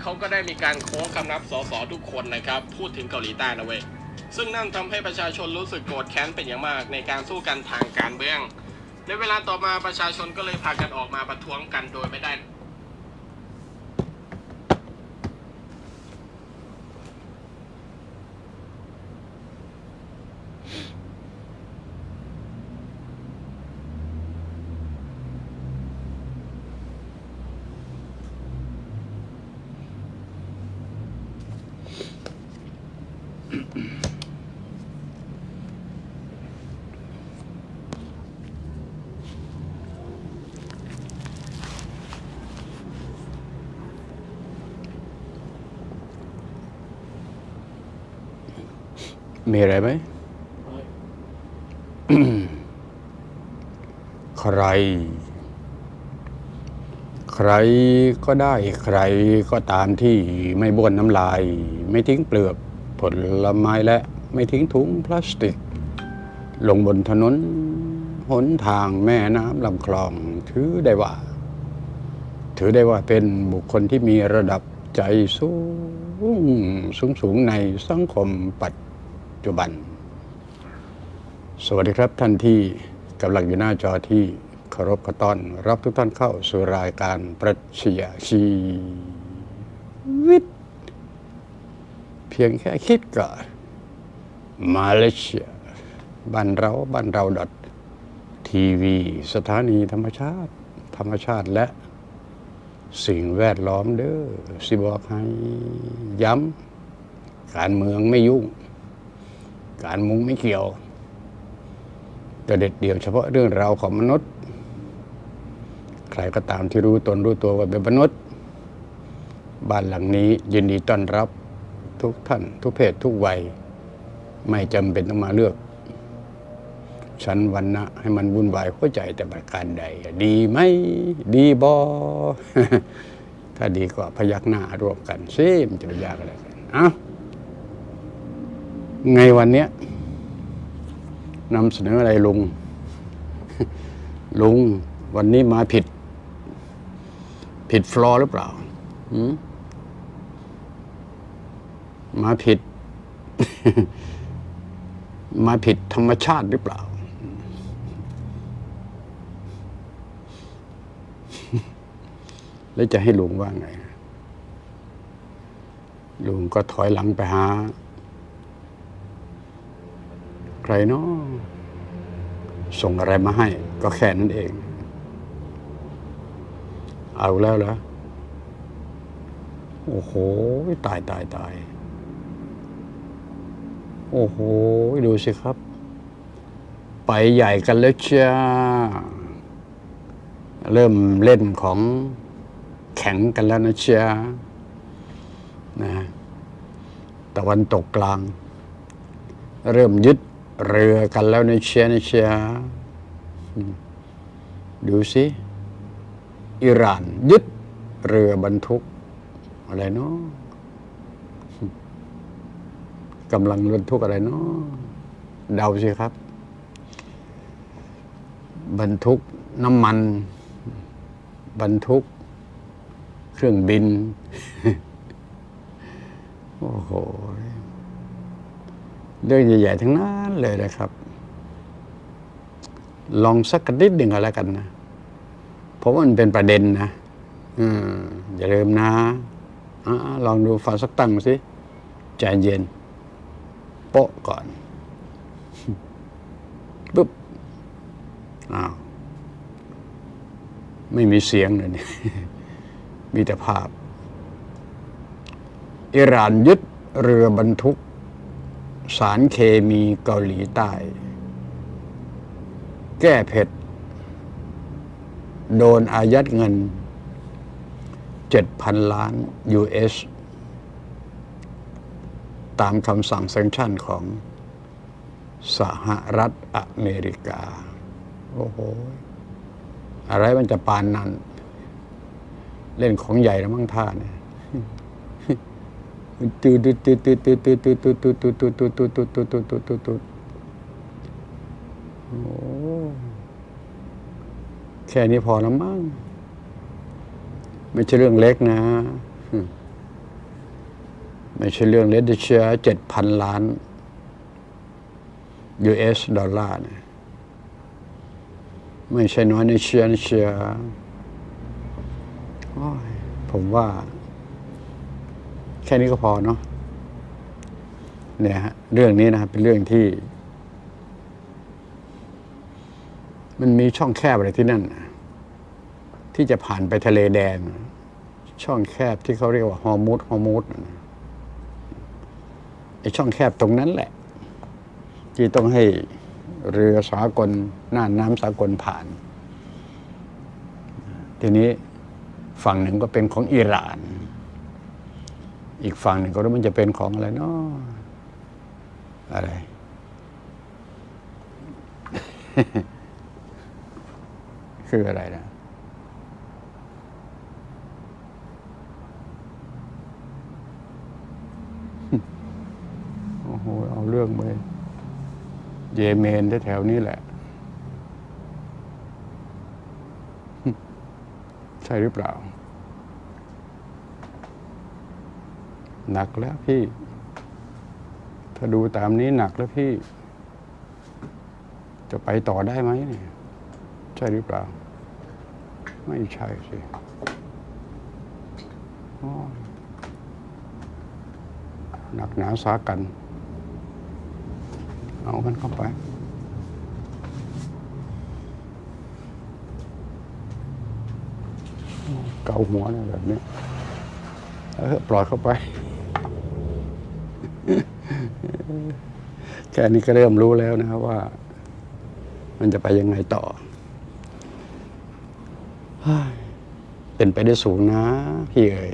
เขาก็ได้มีการโค้งคำนับสสทุกคนนะครับ พูดถึงเกาหลีใต้นะเว้ยซึ่งนั่นทำให้ประชาชนรู้สึกโกรธแค้นเป็นอย่างมากในการสู้กันทางการเมือง ในเวลาต่อมาประชาชนก็เลยพากันออกมาประท้วงกันโดยไม่ได้ มีอะไรไหม ใคร ใครก็ได้ ใครก็ตามที่ไม่บ้วนน้ำลาย ไม่ทิ้งเปลือกผลไม้และ ไม่ทิ้งถุงพลาสติก ลงบนถนนหนทางแม่น้ำลำคลอง ถือได้ว่า ถือได้ว่าเป็นบุคคลที่มีระดับใจสูงสูงสูงในสังคมปัจ จุบัน สวัสดีครับท่านที่กำลังอยู่หน้าจอที่เคารพขอต้อน รับทุกท่านเข้าสู่รายการประชญาชีวิต เพียงแค่คิดก็มาเลเซียบ้านเราบ้านเราดอททีวีสถานีธรรมชาติ ธรรมชาติและสิ่งแวดล้อมเด้อสิบอกให้ย้ำการเมืองไม่ยุ่ง การมุงไม่เกี่ยวแต่เด็ดเดี่ยวเฉพาะเรื่องราวของมนุษย์ ใครก็ตามที่รู้ตนรู้ตัวว่าเป็นมนุษย์ บ้านหลังนี้ยินดีต้อนรับทุกท่าน ทุกเพศทุกวัย ไม่จำเป็นต้องมาเลือกฉันวันนะให้มันวุ่นวายหัวใจแต่ประการใด ดีไหมดีบอถ้าดีก็พยักหน้าร่วมกันซิมจะไปยากอะไรกันอ้า ไงวันเนี้ยนำเสนออะไรลุง ลุง วันนี้มาผิด ผิดฟลอร์หรือเปล่าหืมมาผิด มาผิดธรรมชาติหรือเปล่า แล้วจะให้ลุงว่าไงลุงก็ถอยหลังไปหา ใครเนาะส่งอะไรมาให้ ก็แค่นั้นเอง เอาแล้วเหรอโอ้โห ตายตายตาย โอ้โห ดูสิครับ ไปใหญ่กันแล้วจ้า เริ่มเล่นของแข็งกันแล้วนะจ้านะตะวันตกกลาง เริ่มยึด เรือกันแล้วในเชียนเชียดูสิอิหร่าน ยึดเรือบรรทุก อะไรเนาะกำลังบรรทุกอะไรเนาะเดาสิครับ บรรทุกน้ำมัน บรรทุก เครื่องบิน โอ้โห เรื่องใหญ่ๆทั้งนั้นเลยนะครับ ลองสักนิดหนึ่งก็แล้วกันนะเพราะว่ามันเป็นประเด็นนะอืมอย่าลืมนะอะลองดูฟังสักตั้งสิใจเย็น โป๊ะก่อนปุ๊บอ้าวไม่มีเสียงเลยนี่มีแต่ภาพ อิหร่านยึดเรือบรรทุก สารเคมีเกาหลีใต้ แก้เผ็ด โดนอายัดเงิน 7,000 ล้าน US ตามคำสั่งแซงชั่นของสหรัฐอเมริกา โอ้โห อะไรมันจะปานนั้น เล่นของใหญ่แล้วมั่งท่าเนี่ย ตืดตืดตืดตืดตืดตืดตืดตืดตืดตืดตืดตืดตืดตืดตืดตืดตืดตืดตืดโอ้แค่นี้พอแล้วมั้งไม่ใช่เรื่องเล็กนะ ไม่ใช่เรื่องเล็กเชียเจ็ดพันล้าน US ดอลลาร์นะไม่ใช่น้อยในเชียนเชียโอ้ยผมว่า แค่นี้ก็พอเนาะเนี่ยฮะเรื่องนี้นะครับเป็นเรื่องที่ มันมีช่องแคบอะไรที่นั่น ที่จะผ่านไปทะเลแดง ช่องแคบที่เขาเรียกว่าฮอร์มุดฮอร์มุดน่ะไอช่องแคบตรงนั้นแหละ ที่ต้องให้เรือสากลน่านน้ำสากลผ่าน ทีนี้ฝั่งหนึ่งก็เป็นของอิหร่าน อีกฝั่งหนึ่งก็รู้มันจะเป็นของอะไรเนาะอะไร คืออะไรนะโอ้โหเอาเรื่องไปเยเมนแถวนี้แหละ ใช่หรือเปล่า หนักแล้วพี่ ถ้าดูตามนี้หนักแล้วพี่ จะไปต่อได้ไหมเนี่ยใช่หรือเปล่า ไม่ใช่สิหนักหนาสากัน เอามันเข้าไปเกาหัวเนี่ยแบบนี้ เออปล่อยเข้าไป แค่นี้ก็เริ่มรู้แล้วนะครับว่า มันจะไปยังไงต่อ เป็นไปได้สูงนะ พี่เอ๋ย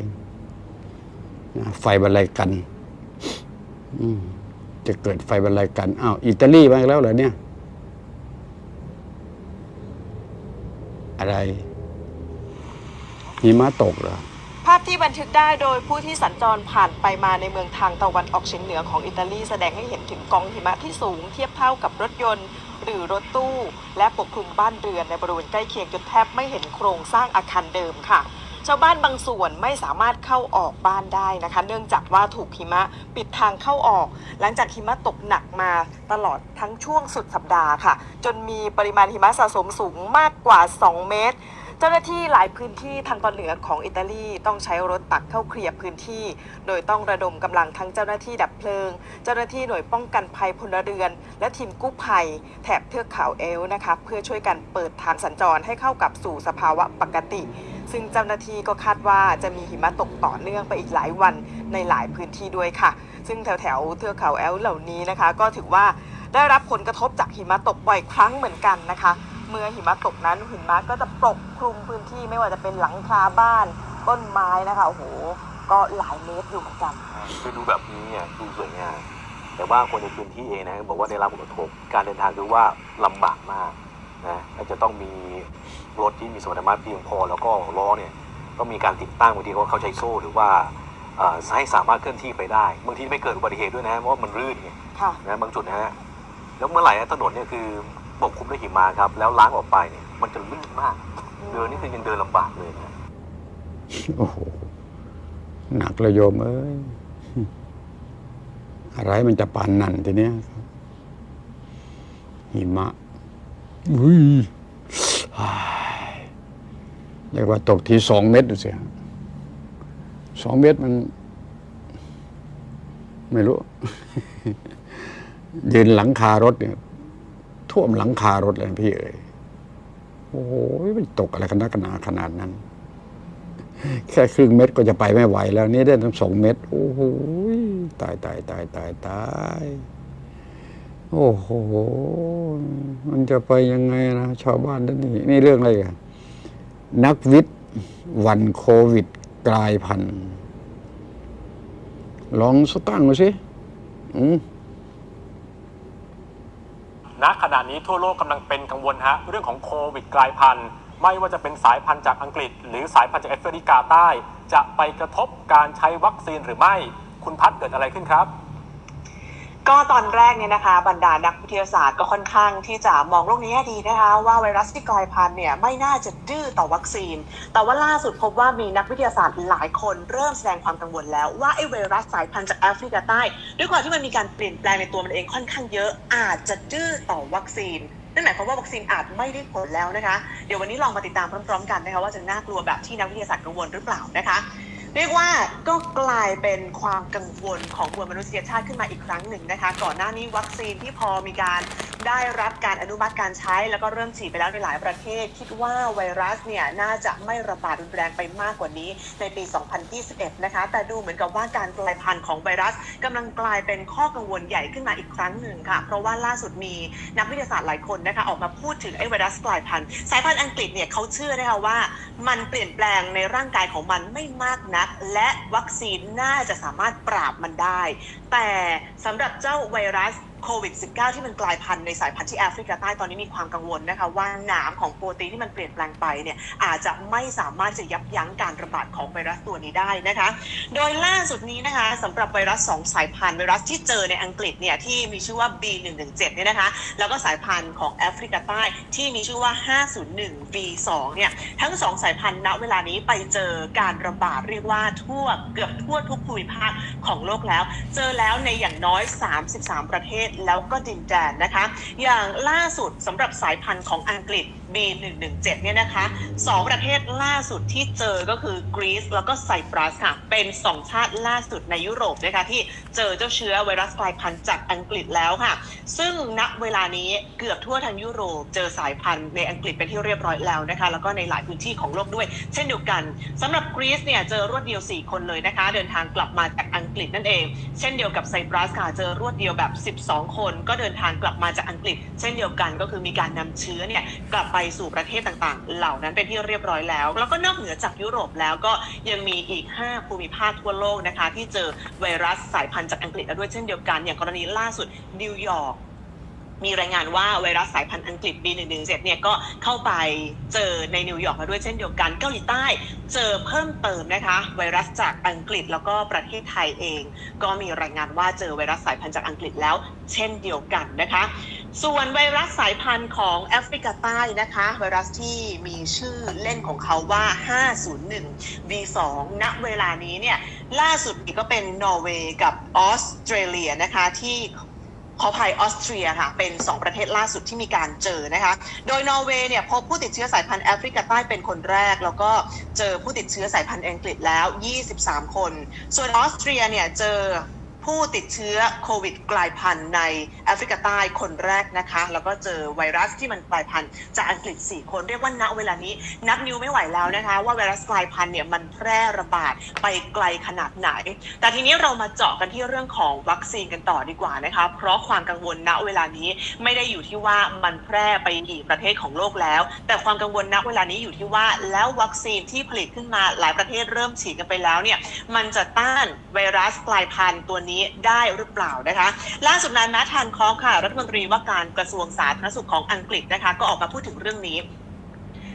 ไฟบรรลัยกันจะเกิดไฟบรรลัยกันอ้าวอิตาลีมาแล้วเหรอเนี่ย อะไรหิมะตกเหรอ ที่บันทึกได้โดยผู้ที่สัญจรผ่านไปมาในเมืองทางตะวันออกเฉียงเหนือของอิตาลีแสดงให้เห็นถึงกองหิมะที่สูงเทียบเท่ากับรถยนต์ หรือรถตู้ และปกคลุมบ้านเรือนในบริเวณใกล้เคียงจนแทบไม่เห็นโครงสร้างอาคารเดิมค่ะชาวบ้านบางส่วนไม่สามารถเข้าออกบ้านได้นะคะ เนื่องจากว่าถูกหิมะปิดทางเข้าออก หลังจากหิมะตกหนักมาตลอดทั้งช่วงสุดสัปดาห์ค่ะ จนมีปริมาณหิมะสะสมสูงมากกว่า 2 เมตร เจ้าหน้าที่หลายพื้นที่ทางตอนเหนือของอิตาลีต้องใช้รถตักเข้าเคลียร์พื้นที่ โดยต้องระดมกำลังทั้งเจ้าหน้าที่ดับเพลิง เจ้าหน้าที่หน่วยป้องกันภัยพลเรือน และทีมกู้ภัย แถบเทือกเขาเอลนะคะเพื่อช่วยกันเปิดทางสัญจรให้เข้ากับสู่สภาวะปกติ ซึ่งเจ้าหน้าที่ก็คาดว่าจะมีหิมะตกต่อเนื่องไปอีกหลายวันในหลายพื้นที่ด้วยค่ะ ซึ่งแถวแถวเทือกเขาแอลเหล่านี้นะคะ ก็ถือว่าได้รับผลกระทบจากหิมะตกบ่อยครั้งเหมือนกันนะคะ เมื่อหิมะตกนั้นหิมะก็จะปกคลุมพื้นที่ไม่ว่าจะเป็นหลังคาบ้านต้นไม้นะคะโอ้โหก็หลายเมตรอยู่เหมือนกัน คือดูแบบนี้เนี่ยดูสวยงามแต่ว่าคนในพื้นที่เองนะบอกว่าได้รับผลกระทบการเดินทางคือว่าลำบากมากนะและจะต้องมีรถที่มีสมรรถนะเพียงพอแล้วก็ล้อเนี่ยต้องมีการติดตั้งบางทีเขาเข้าใช้โซ่หรือว่าเอ่อให้สามารถเคลื่อนที่ไปได้บางทีไม่เกิดอุบัติเหตุด้วยนะเพราะว่ามันรื่นไงค่ะนะบางจุดนะฮะแล้วเมื่อไหร่นะถนนเนี่ยคือ ปกคลุมด้วยหิมะครับ แล้วล้างออกไปเนี่ย มันจะลื่นมาก เดินนี่คือยังเดินลำบากเลยนะโอ้โห หนักเลยโยมเอ้ย อะไรมันจะปานนั่นทีเนี้ยครับหิมะอุ้ยอ้ายเรียกว่าตกทีสองเม็ดดูสิฮะสองเม็ดมัน ไม่รู้ ยืนหลังคารถเนี่ย ท่วมหลังคารถเลยพี่เอ๋ยโอ้โหมันตกอะไรกันนักหนาขนาดนั้น แค่ครึ่งเม็ดก็จะไปไม่ไหวแล้วนี่ได้ทั้งสองเม็ดโอ้โหตายตายตายตายตายโอ้โห มันจะไปยังไงนะชาวบ้านท่านนี่นี่เรื่องอะไรกันนักวิทย์วันโควิดกลายพันธุ์ลองสตั้งมาสิอืม ณขณะนี้ทั่วโลกกำลังเป็นกังวลฮะเรื่องของโควิดกลายพันธุ์ ไม่ว่าจะเป็นสายพันธุ์จากอังกฤษ หรือสายพันธุ์จากแอฟริกาใต้ จะไปกระทบการใช้วัคซีนหรือไม่ คุณพัฒเกิดอะไรขึ้นครับ ก็ตอนแรกเนี่ยนะคะบรรดานักวิทยาศาสตร์ก็ค่อนข้างที่จะมองโลกนแง่ดีนะคะว่าไวรัสที่กลายพันธุ์เนี่ยไม่น่าจะดื้อต่อวัคซีน แต่ว่าล่าสุดพบว่ามีนักวิทยาศาสตร์หลายคนเริ่มแสดงความกังวลแล้วว่าไอ้ไวรัสสายพันธุ์จากแอฟริกาใต้ ด้วยความที่มันมีการเปลี่ยนแปลงในตัวมันเองค่อนข้างเยอะอาจจะดื้อต่อวัคซีนนั่นหมายความว่าวัคซีนอาจไม่ได้ผลแล้วนะคะ เดี๋ยววันนี้ลองมาติดตามพร้อมๆกันนะคะว่าจะน่ากลัวแบบที่นักวิทยาศาสตร์กังวลหรือเปล่านะคะ เรียกว่าก็กลายเป็นความกังวลของมวลมนุษยชาติขึ้นมาอีกครั้งหนึ่งนะคะ ก่อนหน้านี้วัคซีนที่พอมีการได้รับการอนุมัติการใช้ แล้วก็เริ่มฉีดไปแล้วในหลายประเทศ คิดว่าไวรัสเนี่ยน่าจะไม่ระบาดรุนแรงไปมากกว่านี้ในปี 2021 นะคะ แต่ดูเหมือนกับว่าการกลายพันธุ์ของไวรัสกำลังกลายเป็นข้อกังวลใหญ่ขึ้นมาอีกครั้งหนึ่งค่ะ เพราะว่าล่าสุดมีนักวิทยาศาสตร์หลายคนนะคะออกมาพูดถึงไอ้ไวรัสกลายพันธุ์สายพันธุ์อังกฤษเนี่ยเขาเชื่อนะคะว่า มันเปลี่ยนแปลงในร่างกายของมันไม่มากนัก และวัคซีนน่าจะสามารถปราบมันได้ แต่สำหรับเจ้าไวรัสโควิด -19 ที่มันกลายพันธุ์ในสายพันธุ์ที่แอฟริกาใต้ตอนนี้มีความกังวลนะคะว่านามของโปรตีนที่มันเปลี่ยนแปลงไปเนี่ยอาจจะไม่สามารถจะยับยั้งการระบาดของไวรัสตัวนี้ได้นะคะ โดยล่าสุดนี้นะคะสำหรับไวรัส 2 สายพันธุ์ไวรัสที่เจอในอังกฤษเนี่ยที่มีชื่อว่า B117 เนี่ยนะคะแล้วก็สายพันธุ์ของแอฟริกาใต้ที่มีชื่อว่า 501 B2 เนี่ยทั้งสองสายพันธุ์ณเวลานี้ไปเจอการระบาดเรียกว่าทั่วเกือบทั่วทุกภูมิภาคของโลกแล้ว เจอแล้วในอย่างน้อย 33 ประเทศแล้วก็ดินแดนนะคะ อย่างล่าสุดสำหรับสายพันธุ์ของอังกฤษ B117 เนี่ยนะคะสองประเทศล่าสุดที่เจอก็คือกรีซแล้วก็ไซปรัสค่ะ เป็นสองชาติล่าสุดในยุโรปนะคะที่เจอเจ้าเชื้อไวรัสกลายพันธุ์จากอังกฤษแล้วค่ะ ซึ่งณเวลานี้เกือบทั่วทั้งยุโรปเจอสายพันธุ์ในอังกฤษเป็นที่เรียบร้อยแล้วนะคะ แล้วก็ในหลายพื้นที่ของโลกด้วย เช่นเดียวกันสำหรับกรีซเนี่ยเจอรวดเดียว 4 คนเลยนะคะ เดินทางกลับมาจากอังกฤษนั่นเอง เช่นเดียวกับไซปรัสค่ะเจอรวดเดียวแบบ 12คนก็เดินทางกลับมาจากอังกฤษ เช่นเดียวกันก็คือมีการนำเชื้อเนี่ยกลับไปสู่ประเทศต่างๆ เหล่านั้นเป็นที่เรียบร้อยแล้ว แล้วก็นอกเหนือจากยุโรปแล้วก็ยังมีอีก 5 ภูมิภาคทั่วโลกนะคะที่เจอไวรัสสายพันธุ์จากอังกฤษแล้วด้วยเช่นเดียวกัน อย่างกรณีล่าสุดนิวยอร์ก มีรายงานว่าไวรัสสายพันธุ์อังกฤษ B117 เนี่ยก็เข้าไปเจอในนิวยอร์กมาด้วยเช่นเดียวกัน เกาหลีใต้เจอเพิ่มเติมนะคะ ไวรัสจากอังกฤษแล้วก็ประเทศไทยเอง ก็มีรายงานว่าเจอไวรัสสายพันธุ์จากอังกฤษแล้ว เช่นเดียวกันนะคะ ส่วนไวรัสสายพันธุ์ของแอฟริกาใต้นะคะ ไวรัสที่มีชื่อเล่นของเขาว่า 501 B2 ณเวลานี้เนี่ยล่าสุดก็เป็นนอร์เวย์กับออสเตรเลียนะคะที่ ขอภัยออสเตรียค่ะเป็น 2 ประเทศล่าสุดที่มีการเจอนะคะ โดยนอร์เวย์เนี่ยพบผู้ติดเชื้อสายพันธุ์แอฟริกาใต้เป็นคนแรก แล้วก็เจอผู้ติดเชื้อสายพันธุ์อังกฤษแล้ว 23 คน ส่วนออสเตรียเนี่ยเจอ ผู้ติดเชื้อโควิดกลายพันธุ์ในแอฟริกาใต้คนแรกนะคะ แล้วก็เจอไวรัสที่มันกลายพันธุ์จากอังกฤษ 4 คนเรียกว่าณเวลานี้นับนิ้วไม่ไหวแล้วนะคะ ว่าไวรัสกลายพันธุ์เนี่ยมันแพร่ระบาดไปไกลขนาดไหน แต่ทีนี้เรามาเจาะกันที่เรื่องของวัคซีนกันต่อดีกว่านะคะ เพราะความกังวลณเวลานี้ไม่ได้อยู่ที่ว่ามันแพร่ไปกี่ประเทศของโลกแล้ว แต่ความกังวลณเวลานี้อยู่ที่ว่าแล้ววัคซีนที่ผลิตขึ้นมาหลายประเทศเริ่มฉีดกันไปแล้วเนี่ยมันจะต้านไวรัสกลายพันธุ์ตัวนี้ได้หรือเปล่านะคะ ล่าสุดนายแมททันคอค่ะ รัฐมนตรีว่าการกระทรวงสาธารณสุขของอังกฤษนะคะ ก็ออกมาพูดถึงเรื่องนี้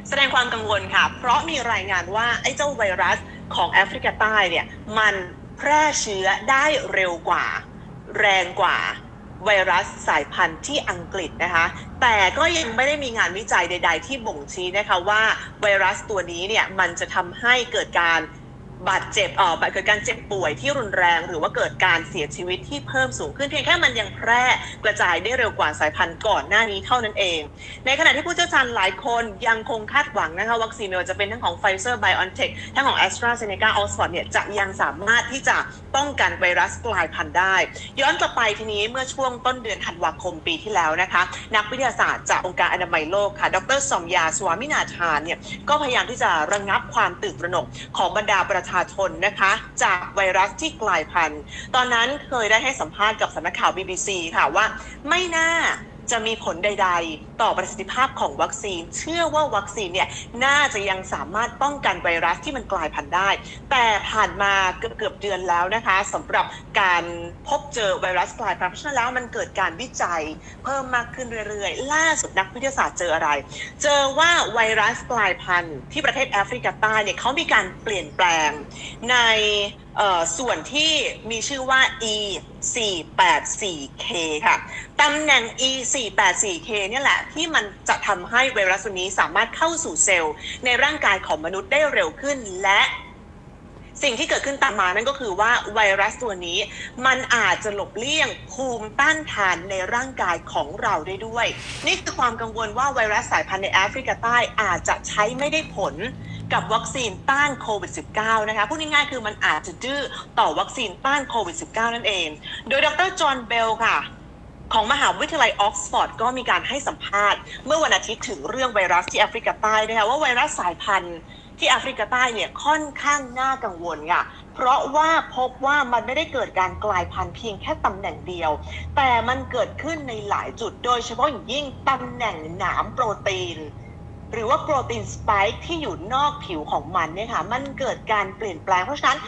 แสดงความกังวลค่ะ เพราะมีรายงานว่าไอ้เจ้าไวรัสของแอฟริกาใต้เนี่ยมันแพร่เชื้อได้เร็วกว่า แรงกว่าไวรัสสายพันธุ์ที่อังกฤษนะคะ แต่ก็ยังไม่ได้มีงานวิจัยใด ๆ ที่บ่งชี้นะคะว่าไวรัสตัวนี้เนี่ยมันจะทำให้เกิดการ บาดเจ็บเอ่อเกิดการเจ็บป่วยที่รุนแรง หรือว่าเกิดการเสียชีวิตที่เพิ่มสูงขึ้นเพียงแค่มันยังแพร่กระจายได้เร็วกว่าสายพันธุ์ก่อนหน้านี้เท่านั้นเอง ในขณะที่ผู้เชี่ยวชาญหลายคนยังคงคาดหวังนะคะวัคซีนไม่ว่าจะเป็นทั้งของ Pfizer BioNTech ทั้งของ AstraZeneca Oxford เนี่ยจะยังสามารถที่จะป้องกันไวรัสกลายพันธุ์ได้ ย้อนกลับไปทีนี้เมื่อช่วงต้นเดือนธันวาคมปีที่แล้วนะคะ นักวิทยาศาสตร์จากองค์การอนามัยโลกค่ะ ดรสมยาสวามินาธานเนี่ยก็พยายามที่จะระงับความตื่นตระหนกของบรรดาประชาชนนะคะ จากไวรัสที่กลายพันธุ์ ตอนนั้นเคยได้ให้สัมภาษณ์กับสำนักข่าว BBC ค่ะว่าไม่น่า จะมีผลใด ๆ ต่อประสิทธิภาพของวัคซีน เชื่อว่าวัคซีนเนี่ยน่าจะยังสามารถป้องกันไวรัสที่มันกลายพันธุ์ได้ แต่ผ่านมาเกือบเกือบเดือนแล้วนะคะสำหรับการพบเจอไวรัสกลายพันธุ์เพราะฉะนั้นแล้วมันเกิดการวิจัยเพิ่มมากขึ้นเรื่อยๆ ล่าสุดนักวิทยาศาสตร์เจออะไร เจอว่าไวรัสกลายพันธุ์ที่ประเทศแอฟริกาใต้เนี่ยเขามีการเปลี่ยนแปลงใน ส่วนที่มีชื่อว่า E 4 8 4 K ค่ะ ตำแหน่ง E 4 8 4 K เนี่ยแหละ ที่มันจะทำให้ไวรัสตัวนี้สามารถเข้าสู่เซลล์ ในร่างกายของมนุษย์ได้เร็วขึ้นและสิ่งที่เกิดขึ้นตามมานั่นก็คือว่าไวรัสตัวนี้ มันอาจจะหลบเลี่ยงภูมิต้านทานในร่างกายของเราได้ด้วย นี่คือความกังวลว่าไวรัสสายพันธุ์ในแอฟริกาใต้อาจจะใช้ไม่ได้ผล กับวัคซีนต้านโควิด -19 นะคะพูดง่ายๆคือมันอาจจะดื้อต่อวัคซีนต้านโควิด -19 นั่นเอง โดยดรจอห์นเบลค่ะของมหาวิทยาลัยออกซฟอร์ดก็มีการให้สัมภาษณ์ เมื่อวันอาทิตย์ถึงเรื่องไวรัสที่แอฟริกาใต้นะคะว่าไวรัสสายพันธุ์ที่แอฟริกาใต้เนี่ยค่อนข้างน่ากังวลค่ะ เพราะว่าพบว่ามันไม่ได้เกิดการกลายพันธุ์เพียงแค่ตำแหน่งเดียว แต่มันเกิดขึ้นในหลายจุดโดยเฉพาะอย่างยิ่งตำแหน่งหนามโปรตีน หรือว่าโปรตีนสไปค์ที่อยู่นอกผิวของมันเนี่ยค่ะ มันเกิดการเปลี่ยนแปลงเพราะฉะนั้น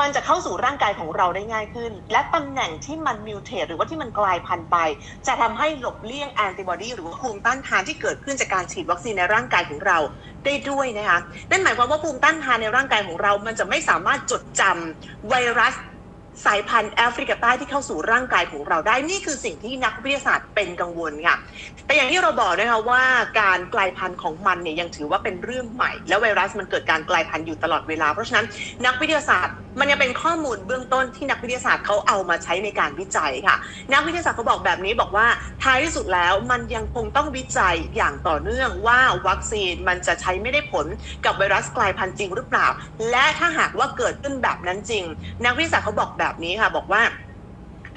มันจะเข้าสู่ร่างกายของเราได้ง่ายขึ้น และตำแหน่งที่มันมิวเทตหรือว่าที่มันกลายพันธุ์ไป จะทำให้หลบเลี่ยงแอนติบอดีหรือว่าภูมิต้านทานที่เกิดขึ้นจากการฉีดวัคซีนในร่างกายของเราได้ด้วยนะคะนั่นหมายความว่าภูมิต้านทานในร่างกายของเรา มันจะไม่สามารถจดจำไวรัส สายพันธุ์แอฟริกาใต้ที่เข้าสู่ร่างกายของเราได้นี่คือสิ่งที่นักวิทยาศาสตร์เป็นกังวลค่ะแต่อย่างที่เราบอกนะคะว่าการกลายพันธุ์ของมันเนี่ยยังถือว่าเป็นเรื่องใหม่ และไวรัสมันเกิดการกลายพันธุ์อยู่ตลอดเวลา เพราะฉะนั้นนักวิทยาศาสตร์มันยังเป็นข้อมูลเบื้องต้นที่นักวิทยาศาสตร์เขาเอามาใช้ในการวิจัยค่ะ นักวิทยาศาสตร์เขาบอกแบบนี้บอกว่าท้ายที่สุดแล้วมันยังคงต้องวิจัยอย่างต่อเนื่องว่าวัคซีนมันจะใช้ไม่ได้ผลกับไวรัสกลายพันธุ์จริงหรือเปล่า และถ้าหากว่าเกิดขึ้นแบบนั้นจริง นักวิทยาศาสตร์เขาบอกแบบนี้ค่ะ บอกว่า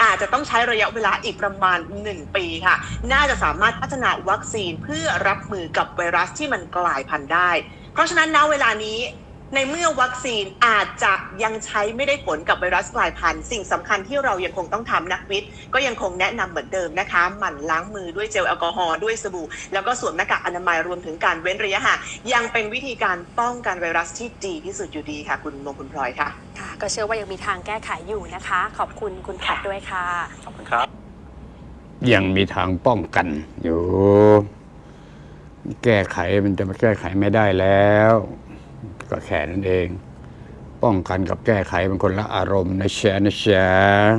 อาจจะต้องใช้ระยะเวลาอีกประมาณ 1 ปีค่ะ น่าจะสามารถพัฒนาวัคซีนเพื่อรับมือกับไวรัสที่มันกลายพันธุ์ได้ เพราะฉะนั้นณเวลานี้ ในเมื่อวัคซีนอาจจะยังใช้ไม่ได้ผลกับไวรัสกลายพันธุ์สิ่งสำคัญที่เรายังคงต้องทำนักวิทย์ ก็ยังคงแนะนำเหมือนเดิมนะคะ หมั่นล้างมือด้วยเจลแอลกอฮอล์ด้วยสบู่ แล้วก็สวมหน้ากากอนามัยรวมถึงการเว้นระยะห่างยังเป็นวิธีการป้องกันไวรัสที่ดีที่สุดอยู่ดีค่ะ คุณมงคุณพลอยค่ะค่ะ ก็เชื่อว่ายังมีทางแก้ไขอยู่นะคะ ขอบคุณคุณพัดด้วยค่ะขอบคุณครับ ยังมีทางป้องกันอยู่ แก้ไขมันจะมาแก้ไขไม่ได้แล้ว ก็แค่นั้นเอง ป้องกันกับแก้ไขมันคนละอารมณ์นะแชร์นะแชร์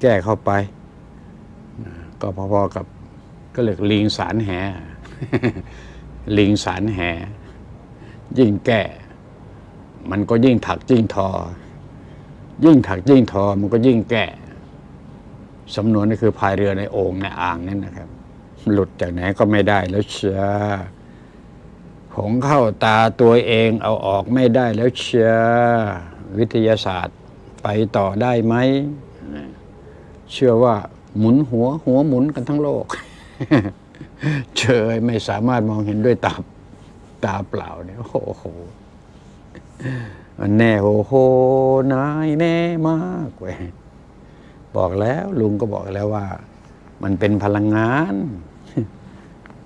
แก้เข้าไป ก็พอๆกับก็เรียกลิงสารแหลิงสารแห ยิ่งแก้มันก็ยิ่งถักยิ่งทอ ยิ่งถักยิ่งทอมันก็ยิ่งแก้สำนวนนี่คือพายเรือในโอ่งในอ่างนั่นนะครับ หลุดจากไหนก็ไม่ได้แล้วเชีย ผงเข้าตาตัวเองเอาออกไม่ได้แล้วเชียวิทยาศาสตร์ไปต่อได้ไหม เชื่อว่าหมุนหัวหัวหมุนกันทั้งโลก เชยไม่สามารถมองเห็นด้วยตาตาเปล่าเนี่ยโอ้โหแน่โหโหนายแน่มากเว้ยบอกแล้วลุงก็บอกแล้วว่า มันเป็นพลังงาน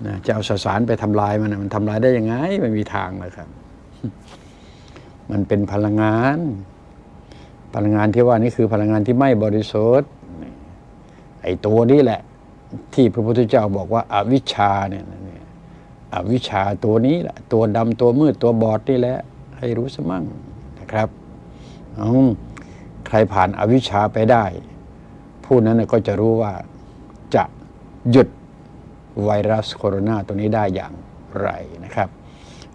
นะจะเอาสสารไปทำลายมันมันทำลายได้ยังไงไม่มีทางเลยครับ มันเป็นพลังงาน พลังงานที่ว่านี่คือพลังงานที่ไม่บริสุทธิ์ไอ้ตัวนี้แหละ ที่พระพุทธเจ้าบอกว่าอาวิชชาเนี่ยอวิชชาตัวนี้แหละตัวดำตัวมืดตัวบอดนี่แหละ ให้รู้สมั่งนะครับเอาใครผ่านอวิชชาไปได้ ผู้นั้นก็จะรู้ว่าจะหยุด ไวรัสโคโรนาตัวนี้ได้อย่างไรนะครับ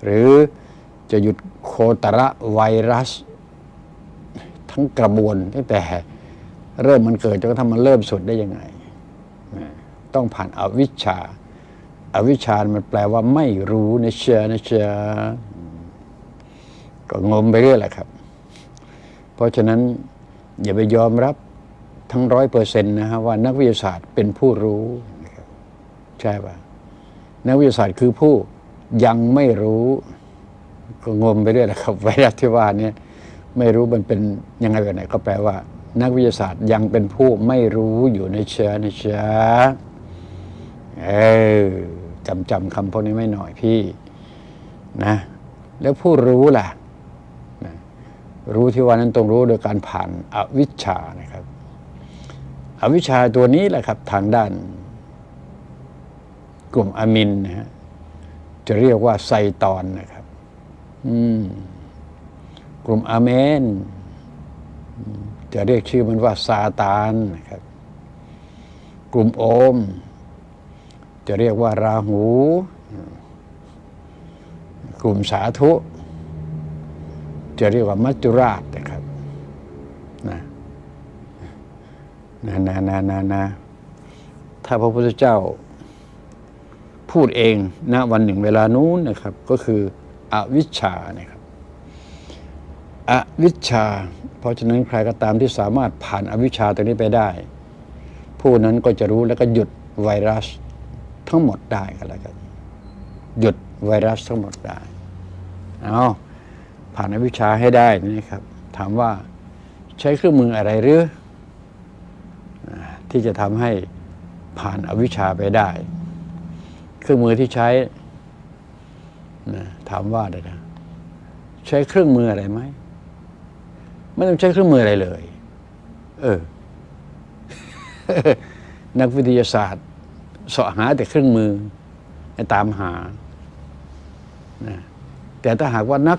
หรือจะหยุดโคตระไวรัส ทั้งกระบวนตั้งแต่เริ่มมันเกิดจนกระทั่งมันเริ่มสุดได้ยังไง ต้องผ่านอวิชชาอาวิชชา มันแปลว่าไม่รู้นะเชียนะเชียก็งมไปเรื่อยแหละครับ เพราะฉะนั้นอย่าไปยอมรับทั้งร้อยเปอร์เซ็นต์นะฮะว่านักวิทยาศาสตร์เป็นผู้รู้ ใช่ป่ะนักวิทยาศาสตร์คือผู้ยังไม่รู้ก็งมไปเรื่อยแหละครับไวรัสที่ว่านี้ไม่รู้มันเป็นยังไงแบบไหนก็แปลว่า นักวิทยาศาสตร์ยังเป็นผู้ไม่รู้อยู่ในเชื้อในเชื้อเออจำจำคำพวกนี้ไม่หน่อยพี่นะ แล้วผู้รู้ล่ะนะรู้ที่ว่านั้นต้องรู้โดยการผ่านอวิชชานะครับ อวิชชาตัวนี้แหละครับ ทางด้าน กลุ่มอะมินนะฮะจะเรียกว่าไซตอนนะครับกลุ่มอาเมน จะเรียกชื่อมันว่าซาตานนะครับ กลุ่มโอม จะเรียกว่าราหู กลุ่มสาธุ จะเรียกว่ามัจจุราชนะครับนะนะนะนะนะนะถ้าพระพุทธเจ้า พูดเองณวันหนึ่งเวลานู้นนะครับก็คืออวิชชานะครับอวิชชา เพราะฉะนั้นใครก็ตามที่สามารถผ่านอวิชชาตรงนี้ไปได้ ผู้นั้นก็จะรู้แล้วก็หยุดไวรัสทั้งหมดได้ก็แล้วกันหยุดไวรัสทั้งหมดได้เอาผ่านอวิชชาให้ได้นะครับ ถามว่าใช้เครื่องมืออะไรหรืออ่าที่จะทำให้ผ่านอวิชชาไปได้ เครื่องมือที่ใช้นะถามว่าเลยนะใช้เครื่องมืออะไรไหมไม่ต้องใช้เครื่องมืออะไรเลย เออ นักวิทยาศาสตร์สาะหาแต่เครื่องมือให้ตามหานะแต่ถ้าหากว่านัก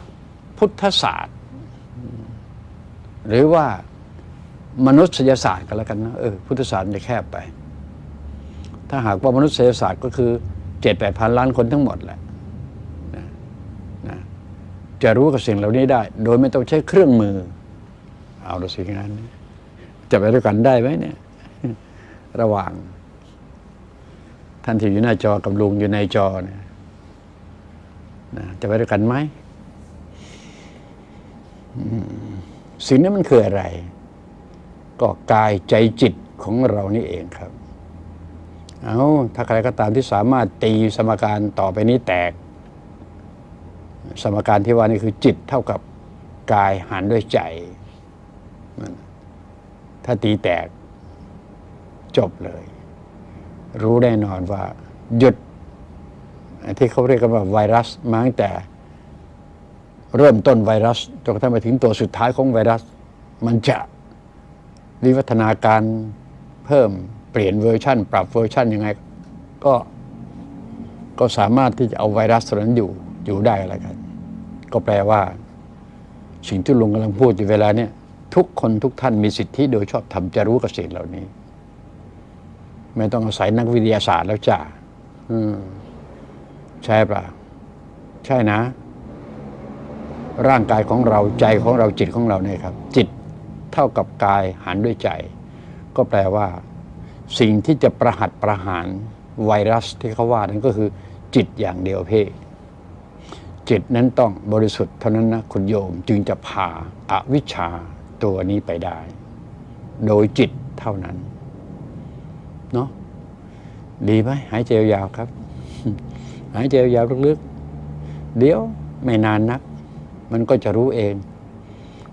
พุทธศาสตร์ หรือว่ามนุษยศาสตร์ก็แล้วกันนะเออพุทธศาสตร์จะแคบไป ถ้าหากว่ามนุษยศาสตร์ก็คือ เจ็ดแปดพันล้านคนทั้งหมดแหละนะนะจะรู้กับสิ่งเหล่านี้ได้ โดยไม่ต้องใช้เครื่องมือ เอาละสิงั้น จะไปด้วยกันได้ไหมเนี่ย ระหว่าง ท่านที่อยู่หน้าจอกับลุงอยู่ในจอเนี่ยนะจะไปด้วยกันไหมอืมสิ่งนั้นมันคืออะไร ก็กายใจจิตของเรานี่เองครับ เอาถ้าใครก็ตามที่สามารถตีสมการต่อไปนี้แตก สมการที่ว่านี่คือจิตเท่ากับกายหารด้วยใจมันถ้าตีแตกจบเลย รู้แน่นอนว่าหยุดที่เขาเรียกกันว่าไวรัสมาตั้งแต่ เริ่มต้นไวรัสจนกระทั่งไปถึงตัวสุดท้ายของไวรัส มันจะวิวัฒนาการเพิ่ม เปลี่ยนเวอร์ชันปรับเวอร์ชันยังไง ก็ก็สามารถที่จะเอาไวรัสตัวนั้นอยู่อยู่ได้อะไรกัน ก็แปลว่า สิ่งที่ลุงกำลังพูดอยู่เวลาเนี่ยทุกคนทุกท่านมีสิทธิโดยชอบธรรมจะรู้กับสิ่งเหล่านี้ ไม่ต้องอาศัยนักวิทยาศาสตร์แล้วจ้าอืมใช่ปะใช่นะ ร่างกายของเราใจของเราจิตของเราเนี่ยครับ จิตเท่ากับกายหารด้วยใจ ก็แปลว่า สิ่งที่จะประหัตประหารไวรัสที่เขาว่านั้นก็คือจิตอย่างเดียวเพ่จิตนั้นต้องบริสุทธิ์เท่านั้นนะคุณโยมจึงจะพาอาวิชชาตัวนี้ไปได้ โดยจิตเท่านั้นเนาะดีไหมหายใจยาวครับ หายใจยาวลึกๆ เดี๋ยวไม่นานนัก มันก็จะรู้เอง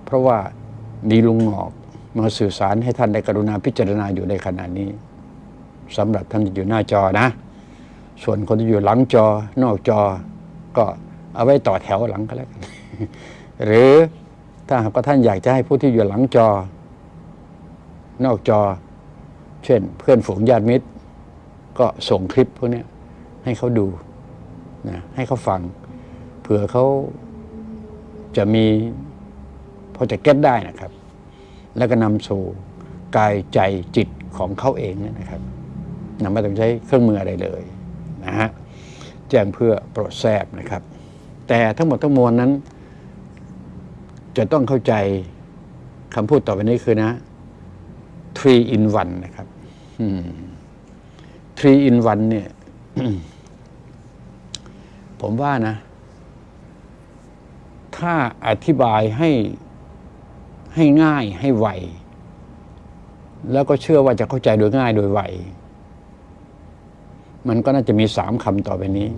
เพราะว่าดีลุงหงอก มาสื่อสารให้ท่านได้กรุณาพิจารณาอยู่ในขณะนี้สำหรับท่านที่อยู่หน้าจอนะ ส่วนคนที่อยู่หลังจอนอกจอ ก็เอาไว้ต่อแถวหลังก็แล้วกันหรือถ้าหากว่าท่านอยากจะให้ผู้ที่อยู่หลังจอ นอกจอ เช่น เพื่อนฝูงญาติมิตร ก็ส่งคลิปพวกนี้ให้เขาดูนะให้เขาฟัง เผื่อเขาจะมีพอจะเก็ตได้นะครับ แล้วก็นำสู่กายใจจิตของเขาเองนยนะครับนำไม่ต้องใช้เครื่องมืออะไรเลยนะฮะแจ้งเพื่อโปรดแทบนะครับ แต่ทั้งหมดทั้งมวลนั้น จะต้องเข้าใจคำพูดต่อไปนี้คือนะ three in one นะครับ three in one เนี่ย ผมว่านะ ถ้าอธิบายให้ ให้ง่ายให้ไว แล้วก็เชื่อว่าจะเข้าใจโดยง่ายโดยไว มันก็น่าจะมีสามคำต่อไปนี้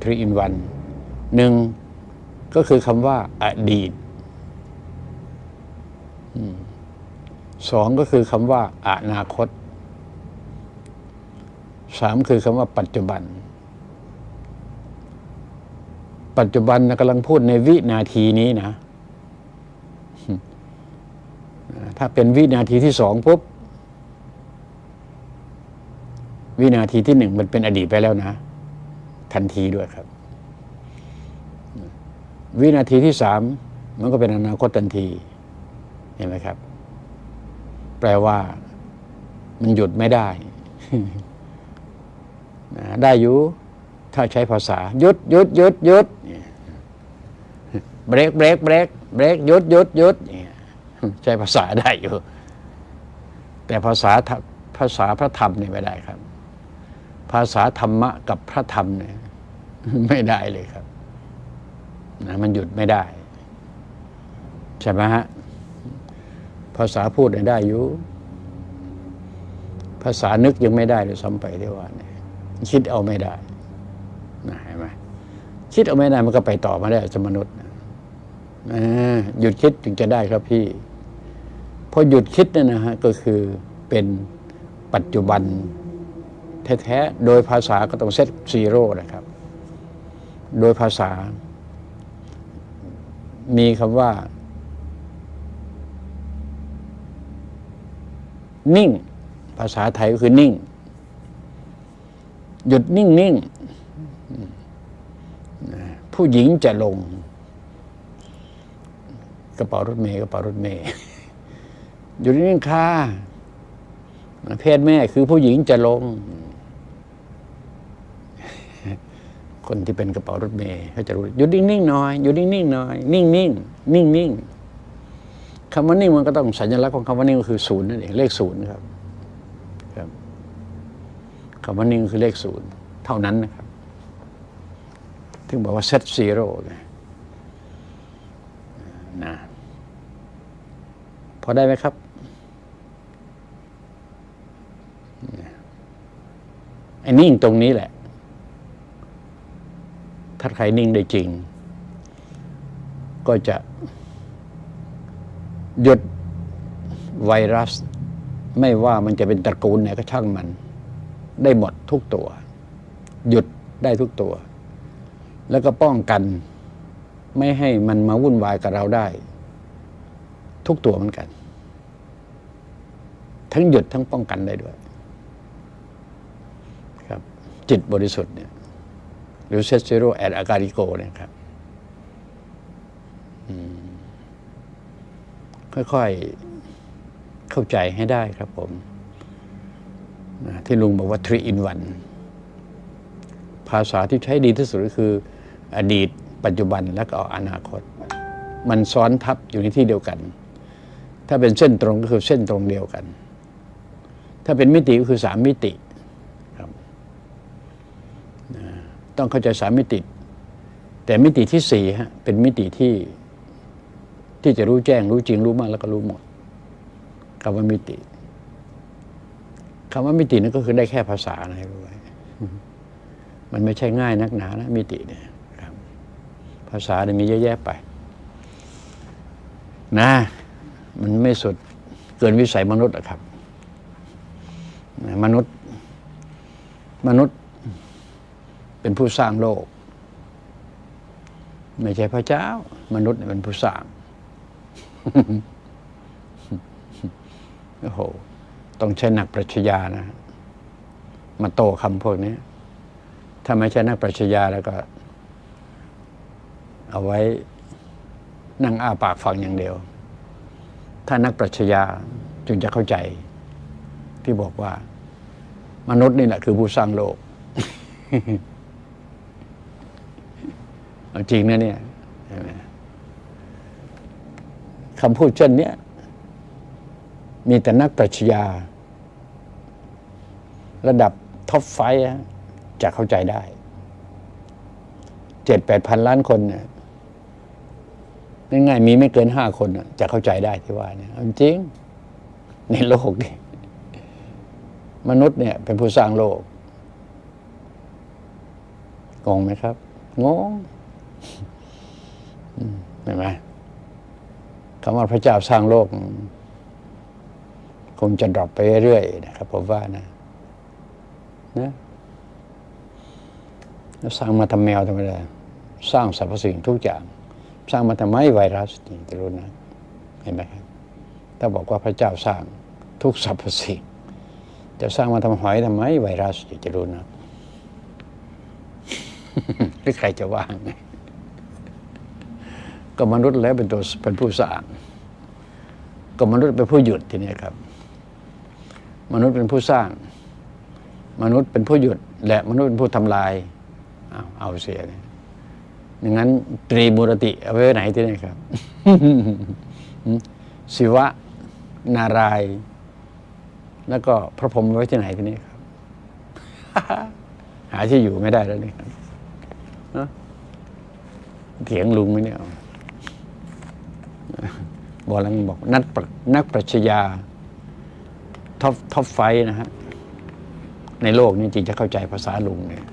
three in one หนึ่งก็คือคำว่าอดีตสองก็คือคำว่าอนาคตสามคือคำว่าปัจจุบัน ปัจจุบันนะกำลังพูดในวินาทีนี้นะ ถ้าเป็นวินาทีที่สองปุ๊บวินาทีที่หนึ่งมันเป็นอดีตไปแล้วนะ ทันทีด้วยครับ วินาทีที่สามมันก็เป็นอนาคตทันที เห็นไหมครับ แปลว่า มันหยุดไม่ได้ ได้อยู่ ถ้าใช้ภาษาหยุดหยุดหยุดหยุดเบรกเบรกเบรกเบรกหยุดหยุดหยุดเนี่ย ใช้ภาษาได้อยู่ แต่ภาษาภาษาพระธรรมเนี่ยไม่ได้ครับ ภาษาธรรมะกับพระธรรมเนี่ยไม่ได้เลยครับนะมันหยุดไม่ได้ ใช่ไหมฮะ ภาษาพูดเนี่ยได้อยู่ ภาษานึกยังไม่ได้เลยซ้ำไปที่ว่าเนี่ยคิดเอาไม่ได้นะเห็นไหมคิดเอาไม่ได้มันก็ไปต่อมาได้สมนุษย์นะหยุดคิดถึงจะได้ครับพี่ พอหยุดคิดเนี่ยนะฮะก็คือเป็นปัจจุบันแท้ๆ โดยภาษาก็ต้องเซตซีโร่นะครับ โดยภาษา มีคำว่า นิ่ง ภาษาไทยก็คือนิ่ง หยุดนิ่งนิ่งผู้หญิงจะลง กระเป๋ารถเมย์กระเป๋ารถเมย์ หยุดนิ่งค่ะเพศแม่คือผู้หญิงจะลง คนที่เป็นกระเป๋ารถเมย์เขาจะรู้หยุดนิ่งๆหน่อยหยุดนิ่งๆหน่อย นิ่งๆนิ่งๆคำว่านิ่งมันก็ต้องสัญลักษณ์ของคำว่านิ่งก็คือศูนย์นั่นเองเลขศูนย์ครับ ครับคำว่านิ่งคือเลขศูนย์เท่านั้นนะครับถึงบอกว่าเซตซีโร่นะพอได้ไหมครับ ไอ้นิ่งตรงนี้แหละ ถ้าใครนิ่งได้จริง ก็จะ หยุดไวรัส ไม่ว่ามันจะเป็นตระกูลไหนก็ช่างมัน ได้หมดทุกตัว หยุดได้ทุกตัว แล้วก็ป้องกัน ไม่ให้มันมาวุ่นวายกับเราได้ ทุกตัวเหมือนกัน ทั้งหยุดทั้งป้องกันได้ด้วย จิตบริสุทธิ์เนี่ยหรือเซซ r โรแอดอาการิโกเนี่ยครับค่อยๆ เข้าใจให้ได้ครับผม ที่ลุงบอกว่า three in one ภาษาที่ใช้ดีที่สุดก็คือ อดีต ปัจจุบันและก็อนาคต มันซ้อนทับอยู่ในที่เดียวกัน ถ้าเป็นเส้นตรงก็คือเส้นตรงเดียวกัน ถ้าเป็นมิติก็คือสามมิติครับนะ ต้องเข้าใจสามมิติ แต่มิติที่สี่ฮะเป็นมิติที่ที่จะรู้แจ้งรู้จริงรู้มากแล้วก็รู้หมดคำว่ามิติคำว่ามิตินั่นก็คือได้แค่ภาษานะให้รู้ไว้มันไม่ใช่ง่ายนักหนานะมิติเนี่ยครับภาษาเนี่ยมีเยอะแยะไป นะ มันไม่สุดเกินวิสัยมนุษย์อะครับ มนุษย์ มนุษย์ เป็นผู้สร้างโลก ไม่ใช่พระเจ้า มนุษย์เป็นผู้สร้างโอ้โหต้องใช้นักปรัชญานะ มาโตคำพวกนี้ ถ้าไม่ใช่นักปรัชญาแล้วก็ เอาไว้นั่งอ้าปากฟังอย่างเดียว ถ้านักปรัชญาจึงจะเข้าใจ ที่บอกว่า มนุษย์นี่แหละคือผู้สร้างโลก จริงนะเนี่ยคำพูดเช่นนี้มีแต่นักปรัชญา ระดับท็อปไฟจะเข้าใจได้เจ็ดแปดพันล้านคนเนี่ยง่ายๆมีไม่เกินห้าคนจะเข้าใจได้ที่ว่าเนี่ยจริง ในโลกนี่มนุษย์เนี่ย เป็นผู้สร้างโลกงงไหมครับงง เห็นไหมคำว่าพระเจ้าสร้างโลก คงจะดรอปไปเรื่อยๆนะครับผมว่านะนะแล้วสร้างมาทำแมวทำไมล่ะสร้างสรรพสิ่งทุกอย่าง สร้างมาทำไมไวรัสนี่จะรู้นะเห็นไหมครับถ้าบอกว่าพระเจ้าสร้างทุกสรรพสิ่งจะสร้างมาทำหอยทำไมไวรัสจะรู้นะหรือใครจะว่างไง ก็มนุษย์แล้วเป็นตัวเป็นผู้สร้างก็มนุษย์เป็นผู้หยุดทีนี้ครับ มนุษย์เป็นผู้สร้าง มนุษย์เป็นผู้หยุด และมนุษย์เป็นผู้ทำลายเอาเอาเสียเนี่ยอย่างนั้นตรีมูรติเอาไว้ไหนที่นี่ครับ ศิวะ นาราย แล้วก็พระพรหมไว้ที่ไหนที่นี่ครับ หาที่อยู่ไม่ได้แล้วนี่ครับเถียงลุงไหมเนี่ย บอกแล้วบอกนักนักปรัชญา top top five นะฮะในโลกนี้จริงจะเข้าใจภาษาลุงเนี่ย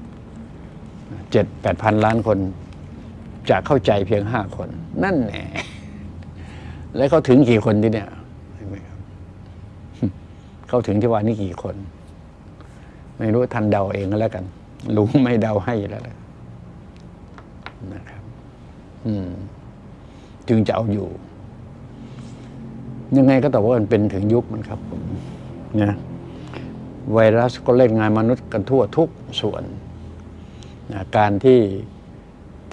เจ็ดแปดพันล้านคน จะเข้าใจเพียงห้าคน นั่นแหละแล้วเขาถึงกี่คนที่เนี่ยเขาถึงที่ว่านี่กี่คน ไม่รู้ทันเดาเองก็แล้วกันลุงไม่เดาให้แล้วนะครับ อืม จึงจะเอาอยู่ ยังไงก็แต่ว่ามันเป็นถึงยุคมันครับผมนะไวรัสก็เล่นงานมนุษย์กันทั่วทุกส่วนนะการที่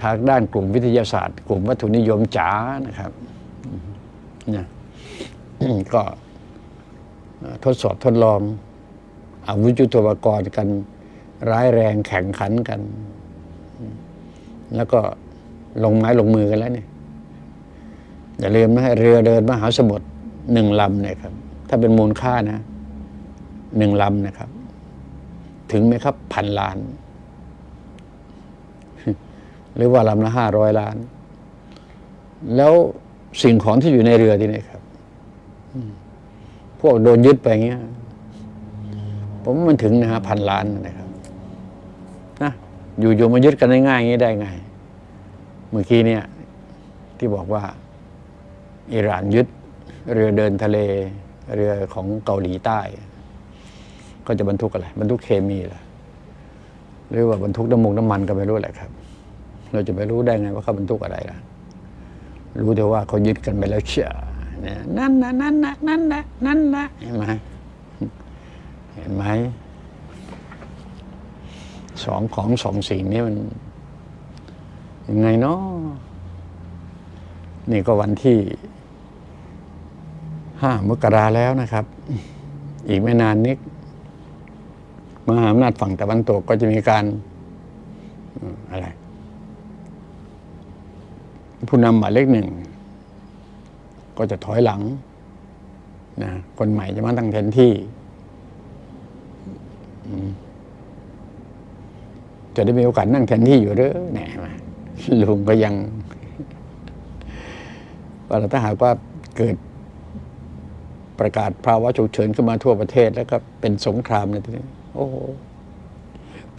ทางด้านกลุ่มวิทยาศาสตร์ กลุ่มวัตถุนิยมจ๋านะครับนะก็ทดสอบทดลองอาวุธยุทโธปกรณ์กัน ร้ายแรงแข่งขันกัน แล้วก็ลงไม้ลงมือกันแล้วเนี่ยอย่าลืมนะเรือเดินมหาสมุทร หนึ่งลำเนี่ยครับ ถ้าเป็นมูลค่านะหนึ่งลำนะครับ ถึงไหมครับพันล้าน หรือว่าลำละห้าร้อยล้าน แล้วสิ่งของที่อยู่ในเรือที่นี่ครับ พวกโดนยึดไปเงี้ย ผมว่ามันถึงนะฮะพันล้านนะครับนะอยู่ๆมายึดกันง่ายๆอย่างนี้ได้ไง เมื่อกี้เนี่ย ที่บอกว่าอิหร่านยึด เรือเดินทะเล เรือของเกาหลีใต้ ก็จะบรรทุกอะไรบรรทุกเคมีเหรอหรือว่าบรรทุกน้ำมันน้ำมันก็ไม่รู้แหละครับ เราจะไปรู้ได้ไงว่าเขาบรรทุกอะไรล่ะ รู้แต่ว่าเขายึดกันไปแล้วเชื่อนี่นั่นนะนั่นนะนั่นนะนั่นนะเห็นไหมเห็นไหมสองของสองสิ่งนี้มันยังไงเนาะนี่ก็วันที่ ห้ามกราแล้วนะครับ อีกไม่นานนิดมหาอำนาจฝั่งตะวันตกก็จะมีการอะไร ผู้นำหมายเลขหนึ่ง ก็จะถอยหลังนะคนใหม่จะมาตั้งแทนที่จะได้มีโอกาสนั่งแทนที่อยู่เด้อแหน่มาลุงก็ยังว่าถ้าหากว่าเกิด ประกาศภาวะฉุกเฉินขึ้นมาทั่วประเทศแล้วก็เป็นสงครามในทีนี้โอ้โห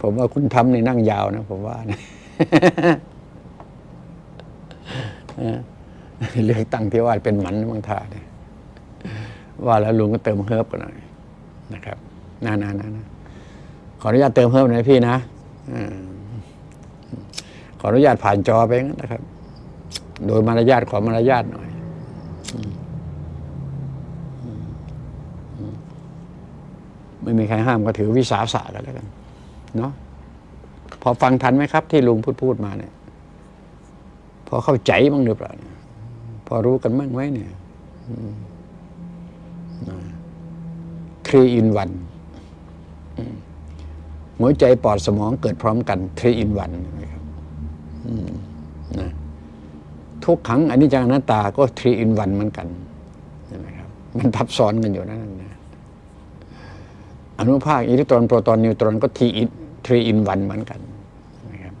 ผมว่าคุณทำในนั่งยาวนะ ผมว่านะเออเลือกตั้งที่ว่าเป็นหมันบางท่าเนี่ยว่าแล้วลุงก็เติมเฮิร์บกันหน่อยนะครับนานานานะขออนุญาตเติมเฮิร์บหน่อยพี่นะอขออนุญาตผ่านจอไปงั้นนะครับ โดยมารยาทขอมารยาทหน่อยอืมอืม ไม่มีใครห้ามก็ถือวิสาสะกันแล้วกันเนาะพอฟังทันไหมครับ ที่ลุงพูดพูดมาเนี่ย พอเข้าใจบ้างหรือเปล่าเนี่ยพอรู้กันบ้างไหมเนี่ย three in one หัวใจปอดสมองเกิดพร้อมกัน three in oneนะครับนะทุกขังอนิจจังอนัตตาก็ three in one เหมือนกันใช่ไหมครับ มันทับซ้อนกันอยู่นั่นนะ อนุภาคอิเล็กตรอนโปรตอนนิวตรอนก็ที three in one เหมือนกันนะครับ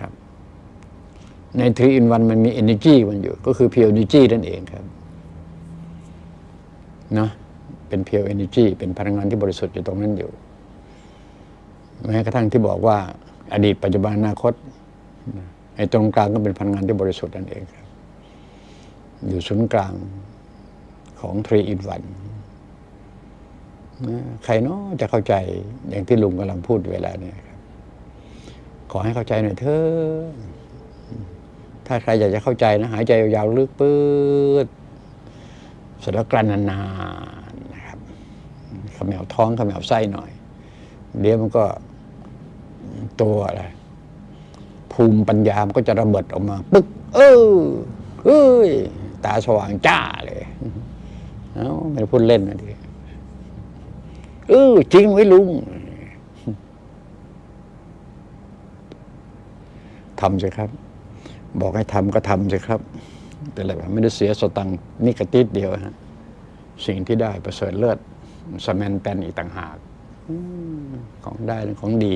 ครับ ใน three in one มันมี energy มันอยู่ ก็คือ pure energy นั่นเองครับเนาะเป็น pure energy เป็นพลังงานที่บริสุทธิ์อยู่ตรงนั้นอยู่แม้กระทั่งที่บอกว่า อดีตปัจจุบันอนาคตไอ้ตรงกลางก็เป็นพลังงานที่บริสุทธิ์นั่นเองครับ อยู่ศูนย์กลางของทรีอินวัน ใครเนาะจะเข้าใจอย่างที่ลุงกำลังพูดเวลาเนี่ยครับ ขอให้เข้าใจหน่อยเถอะถ้าใครอยากจะเข้าใจนะ หายใจยาวๆลึกปื๊ดเสร็จแล้วกลั้นนานๆนะครับเขมวท้องเขมวไส้หน่อย เดี๋ยวมันก็ตัวอะไรภูมิปัญญามนก็จะระเบิดออกมา ปึ๊ก เออเฮ้ย ตาสว่างจ้าเลย เอ้าไม่ได้พูดเล่นนะดิ เออ จริงไว้ลุงทำสิครับ บอกให้ทำก็ทำสิครับ แต่อะไรแบบไม่ได้เสียสตังค์นี่กระติดเดียวฮะสิ่งที่ได้ประเสริฐเลิศสแมนแปนอีกต่างหากอของได้ของดี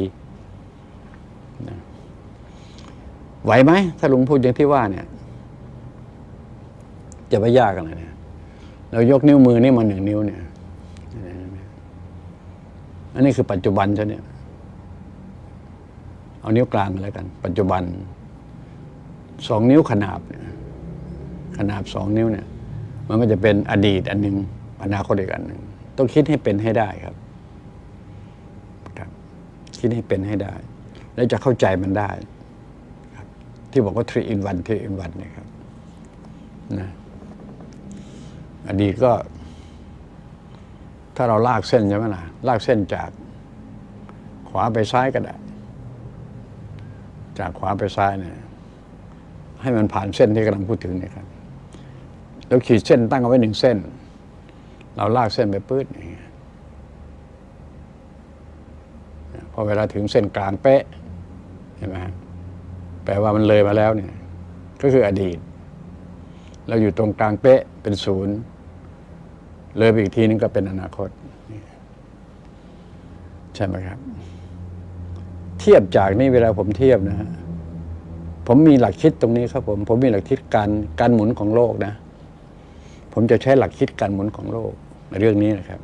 นะไหวไหมถ้าลุงพูดอย่างที่ว่าเนี่ย จะไม่ยากอะไรเนี่ยเรายกนิ้วมือนี่มาหนึ่งนิ้วเนี่ย อันนี้คือปัจจุบันใช่เนี่ยเอานิ้วกลางแล้วกัน ปัจจุบันสองนิ้วขนาบเนี่ยขนาบสองนิ้วเนี่ย มันก็จะเป็นอดีตอันหนึ่งอนาคตอีกอันหนึ่งต้องคิดให้เป็นให้ได้ครับครับ คิดให้เป็นให้ได้ แล้วจะเข้าใจมันได้ครับ ที่บอกว่า three in one three in one เนี่ยครับนะอดีตก็ ถ้าเราลากเส้นใช่ไหมล่ะลากเส้นจากขวาไปซ้ายก็ได้ จากขวาไปซ้ายเนี่ยให้มันผ่านเส้นที่กำลังพูดถึงเนี่ยครับแล้วขีดเส้นตั้งเอาไว้หนึ่งเส้น เราลากเส้นไปปื๊ดอย่างเงี้ยพอเวลาถึงเส้นกลางเป๊ะเห็นไหมฮะแปลว่ามันเลยมาแล้วเนี่ย ก็คืออดีต เราอยู่ตรงกลางเป๊ะเป็นศูนย์ เลยไปอีกทีนึงก็เป็นอนาคตใช่ไหมครับ เทียบจากนี่เวลาผมเทียบนะฮะผมมีหลักคิดตรงนี้ครับผม ผมมีหลักคิดการการหมุนของโลกนะ ผมจะใช้หลักคิดการหมุนของโลกในเรื่องนี้นะครับ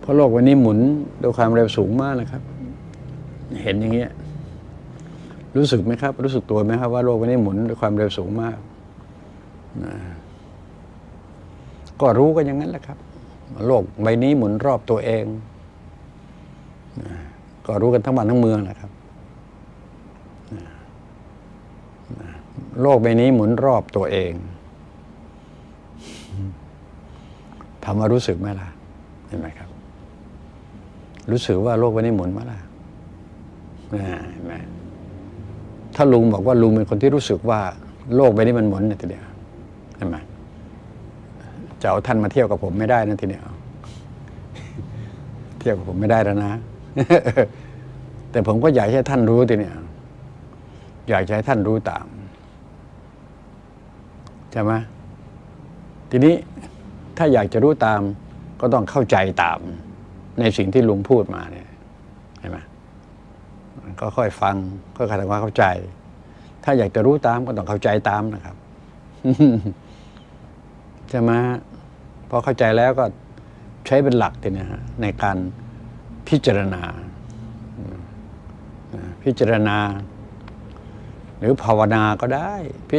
เพราะโลกวันนี้หมุนด้วยความเร็วสูงมากนะครับ เห็นอย่างเงี้ยรู้สึกไหมครับ รู้สึกตัวไหมครับว่าโลกวันนี้หมุนด้วยความเร็วสูงมากนะ ก็รู้กันอย่างนั้นแหละครับ โลกใบนี้หมุนรอบตัวเอง ก็รู้กันทั้งบ้านทั้งเมืองแหละครับ โลกใบนี้หมุนรอบตัวเองถามารู้สึกไหมล่ะเห็นไหมครับ รู้สึกว่าโลกใบนี้หมุนไหมล่ะเห็นไหมถ้าลุงบอกว่าลุงเป็นคนที่รู้สึกว่า โลกใบนี้มันหมุนเนี่ยทีเดียวเห็นไหม จะเอาท่านมาเที่ยวกับผมไม่ได้นะทีเดียเที่ยวกับผมไม่ได้แล้วนะ แต่ผมก็อยากให้ท่านรู้ทีเนี้ยอยากให้ท่านรู้ตามใช่ไหมทีนี้ถ้าอยากจะรู้ตามก็ต้องเข้าใจตาม ในสิ่งที่ลุงพูดมาเนี่ยเห็นไหมก็ค่อยฟังค่อยๆทำความเข้าใจ ถ้าอยากจะรู้ตามก็ต้องเข้าใจตามนะครับใช่ไหม พอเข้าใจแล้วก็ใช้เป็นหลักทีนี้ฮะในการพิจารณา พิจารณา หรือภาวนาก็ได้พิ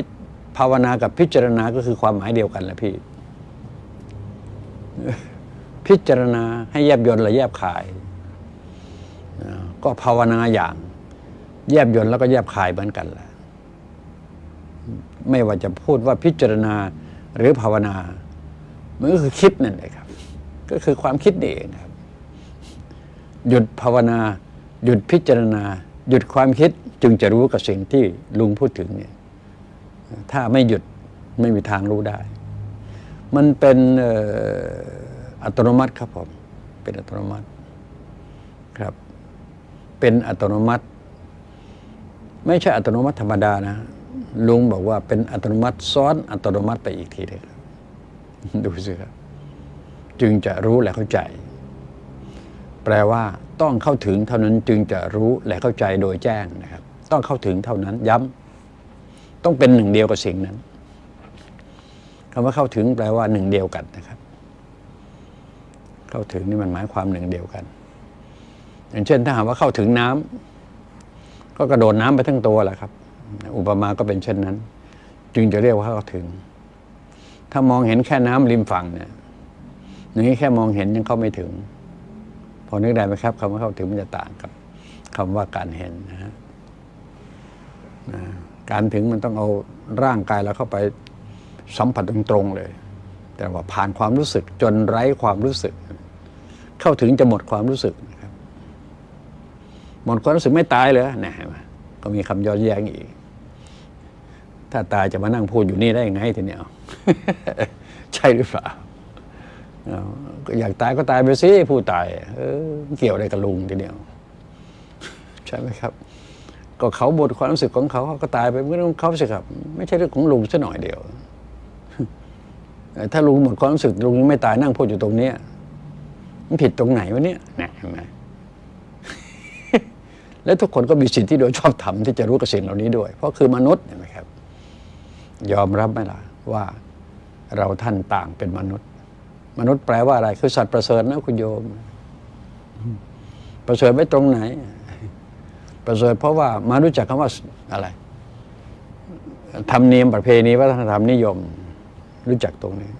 ภาวนากับพิจารณาก็คือความหมายเดียวกันแหละพี่ พิจารณาให้แยบยนต์และแยบคาย ก็ภาวนาอย่าง แยบยนต์แล้วก็แยบคายเหมือนกันแหละไม่ว่าจะพูดว่าพิจารณาหรือภาวนา มันก็คือคิดนั่นแหละครับ ก็คือความคิดนี่เองครับ หยุดภาวนา หยุดพิจารณา หยุดความคิดจึงจะรู้กับสิ่งที่ลุงพูดถึงเนี่ย ถ้าไม่หยุดไม่มีทางรู้ได้ มันเป็นอัตโนมัติครับผม เป็นอัตโนมัติครับ เป็นอัตโนมัติ ไม่ใช่อัตโนมัติธรรมดานะ ลุงบอกว่าเป็นอัตโนมัติซ้อนอัตโนมัติไปอีกทีเลยครับ ดูสิครับจึงจะรู้และเข้าใจ แปลว่าต้องเข้าถึงเท่านั้นจึงจะรู้และเข้าใจโดยแจ้งนะครับ ต้องเข้าถึงเท่านั้นย้ำต้องเป็นหนึ่งเดียวกับสิ่งนั้นคำว่าเข้าถึงแปลว่าหนึ่งเดียวกันนะครับ เข้าถึงนี่มันหมายความหนึ่งเดียวกัน อย่างเช่นถ้าหากว่าเข้าถึงน้ำก็กระโดดน้ำไปทั้งตัวแหละครับ อุปมาก็เป็นเช่นนั้น จึงจะเรียกว่าเข้าถึง ถ้ามองเห็นแค่น้ำริมฝั่งเนี่ยอย่างนี้แค่มองเห็นยังเข้าไม่ถึง พอนึกได้ไหมครับคำว่าเข้าถึงมันจะต่างกับคำว่าการเห็นนะฮะนะการถึงมันต้องเอาร่างกายเราเข้าไปสัมผัสตรงๆเลย แต่ว่าผ่านความรู้สึกจนไร้ความรู้สึก เข้าถึงจะหมดความรู้สึกนะครับ หมดความรู้สึกไม่ตายเลยนะก็มีคำย้อนแย้งอีก ถ้าตายจะมานั่งพูดอยู่นี่ได้ยังไงทีเนี้ย ใช่หรือเปล่าอยากตายก็ตายไปสิผู้ตายเออเกี่ยวอะไรกับลุงทีเดียว ใช่ไหมครับ ก็เขาบทความรู้สึกของเขาเขาก็ตายไปเมื่อของเขาสิครับ ไม่ใช่เรื่องของลุงซะหน่อยเดียว ถ้าลุงหมดความรู้สึกลุงยังไม่ตายนั่งพูดอยู่ตรงเนี้ยมันผิดตรงไหนวะเนี่ยนะเห็นไหมและทุกคนก็มีสิทธิที่โดยชอบธรรมที่จะรู้กับสิ่งเหล่านี้ด้วย เพราะคือมนุษย์เห็นไหมครับ ยอมรับไหมล่ะ ว่าเราท่านต่างเป็นมนุษย์ มนุษย์แปลว่าอะไร คือสัตว์ประเสริฐนะคุณโยม ประเสริฐไม่ตรงไหน ประเสริฐเพราะว่ามารู้จักคำว่าอะไรธรรมเนียมประเพณีวัฒนธรรมนิยม รู้จักตรงนี้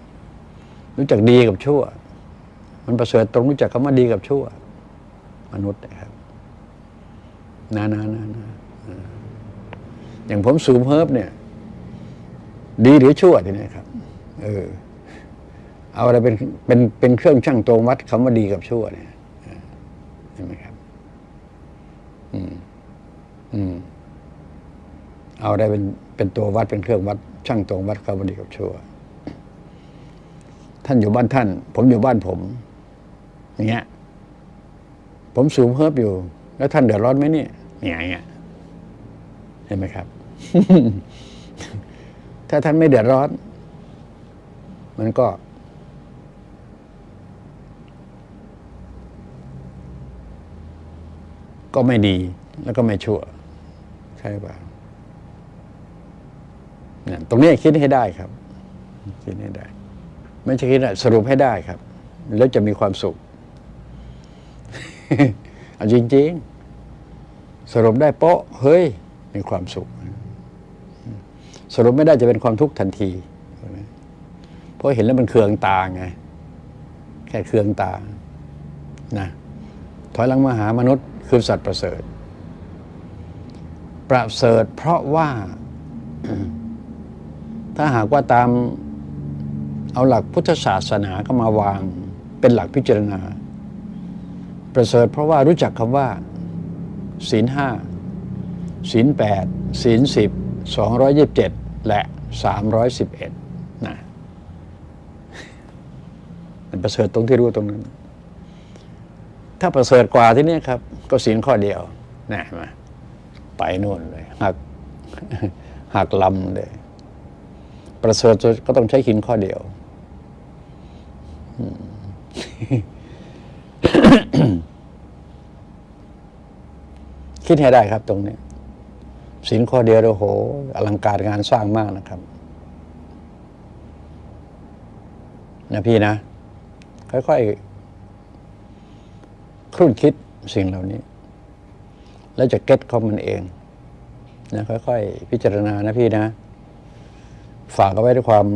รู้จักดีกับชั่ว มันประเสริฐตรงรู้จักคำว่าดีกับชั่ว มนุษย์นะครับนะนะนะนะอย่างผมสูบเฮิร์บเนี่ย ดีหรือชั่วทีนี้ครับ เออ เอาอะไรเป็นเป็นเป็นเครื่องชั่งตวงวัดคำว่าดีกับชั่วเนี่ยเออเห็นไหมครับ อืม อืม เอาอะไรเป็นเป็นตัววัดเป็นเครื่องวัดช่างตวงวัดคำว่าดีกับชั่ว ท่านอยู่บ้านท่าน ผมอยู่บ้านผม อย่างเงี้ย ผมสูบเฮิร์บอยู่ แล้วท่านเดือดร้อนไหมเนี่ยอย่างเงี้ยเห็นไหมครับ ถ้าท่านไม่เดือดร้อน มันก็ ก็ไม่ดีแล้วก็ไม่ชั่ว ใช่ป่ะเนี่ยตรงนี้คิดให้ได้ครับ คิดให้ได้ ไม่ใช่คิดอะสรุปให้ได้ครับ แล้วจะมีความสุขเอาจริง ๆ สรุปได้โป๊ะ เฮ้ย มีความสุข สรุปไม่ได้จะเป็นความทุกข์ทันทีเพราะเห็นแล้วมันเคืองตาไงแค่เคืองตานะถอยหลังมาหามนุษย์คือสัตว์ประเสริฐ ประเสริฐเพราะว่า ถ้าหากว่าตามเอาหลักพุทธศาสนาก็มาวางเป็นหลักพิจารณา ประเสริฐเพราะว่ารู้จักคำว่า ศีลห้าศีลแปดศีลสิบสองร้อยยิบเจ็ด และสามร้อยสิบเอ็ดนะมันประเสริฐตรงที่รู้ตรงนั้น ถ้าประเสริฐกว่าที่นี่ครับ ก็ศีลข้อเดียวนะเห็นไปโน่นเลยหักหักลำเลย ประเสริฐก็ต้องใช้หินข้อเดียวคิดให้ได้ครับตรงนี้ สินข้อเดียวโอ้โห อลังการงานสร้างมากนะครับ นะพี่นะ ค่อยๆครุ่นคิดสิ่งเหล่านี้ แล้วจะเก็ตเขามันเองนะค่อยๆ พิจารณานะพี่นะ ฝากเอาไว้ด้วยความ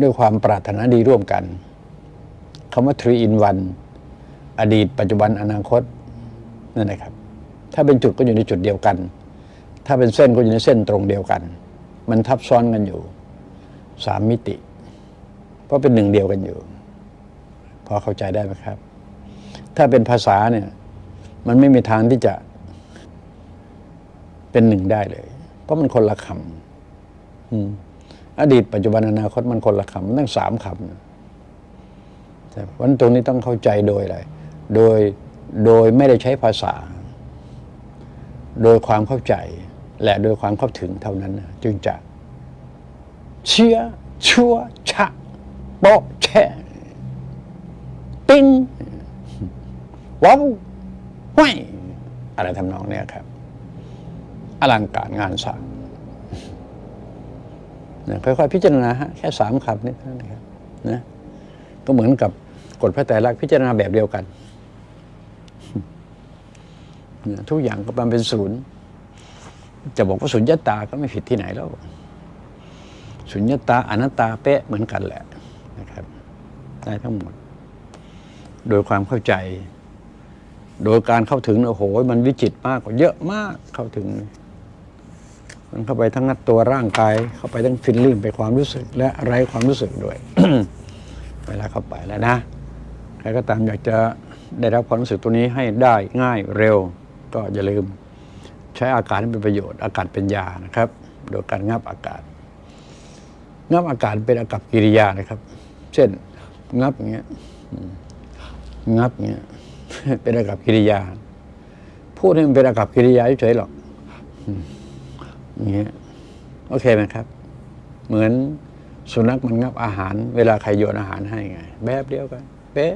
ด้วยความปรารถนาดีร่วมกันคำว่า three in one อดีต ปัจจุบันอนาคต นั่นแหละครับ ถ้าเป็นจุดก็อยู่ในจุดเดียวกัน ถ้าเป็นเส้นก็อยู่ในเส้นตรงเดียวกัน มันทับซ้อนกันอยู่สามมิติ เพราะเป็นหนึ่งเดียวกันอยู่พอเข้าใจได้ไหมครับ ถ้าเป็นภาษาเนี่ยมันไม่มีทางที่จะเป็นหนึ่งได้เลย เพราะมันคนละคำอืมอดีตปัจจุบันอนาคตมันคนละคำมันตั้งสามคำแต่วันตรงนี้ต้องเข้าใจโดยอะไรโดยโดยไม่ได้ใช้ภาษา โดยความเข้าใจ และโดยความเข้าถึงเท่านั้น จึงจะ เชื่อชั่วชะโปะแช่ติ้งว้าวห้วยอะไรทำนองเนี้ยครับ อลังการงานสร้างนะค่อยๆพิจารณาฮะแค่สามคำนี้เท่านั้นนะครับนะก็เหมือนกับกฎพระไตรลักษณ์พิจารณาแบบเดียวกัน ทุกอย่างก็มันเป็นศูนย์จะบอกว่าสุญญตาก็ไม่ผิดที่ไหนแล้วสุญญตาอนัตตาเป๊ะเหมือนกันแหละนะครับ ได้ทั้งหมด โดยความเข้าใจ โดยการเข้าถึงโอ้โหมันวิจิตมากกว่าเยอะมากเข้าถึง มันเข้าไปทั้งนัดตัวร่างกาย เข้าไปทั้งฟิลลิ่งไปความรู้สึก และไร้ความรู้สึกด้วย เวลาเข้าไปแล้วนะใครก็ตามอยากจะได้รับความรู้สึกตัวนี้ให้ได้ง่ายเร็ว ก็อย่าลืมใช้อากาศให้เป็นประโยชน์ อากาศเป็นยานะครับ โดยการงับอากาศ งับอากาศเป็นอากับกิริยานะครับ เช่น งับเงี้ยงับเงี้ยเป็นอากับกิริยา พูดให้มันเป็นอากับกิริยาเฉยๆหรอกเงี้ยโอเคไหมครับ เหมือนสุนัขมันงับอาหาร เวลาใครโยนอาหารให้ไง แบบเดียวกัน เป๊ะ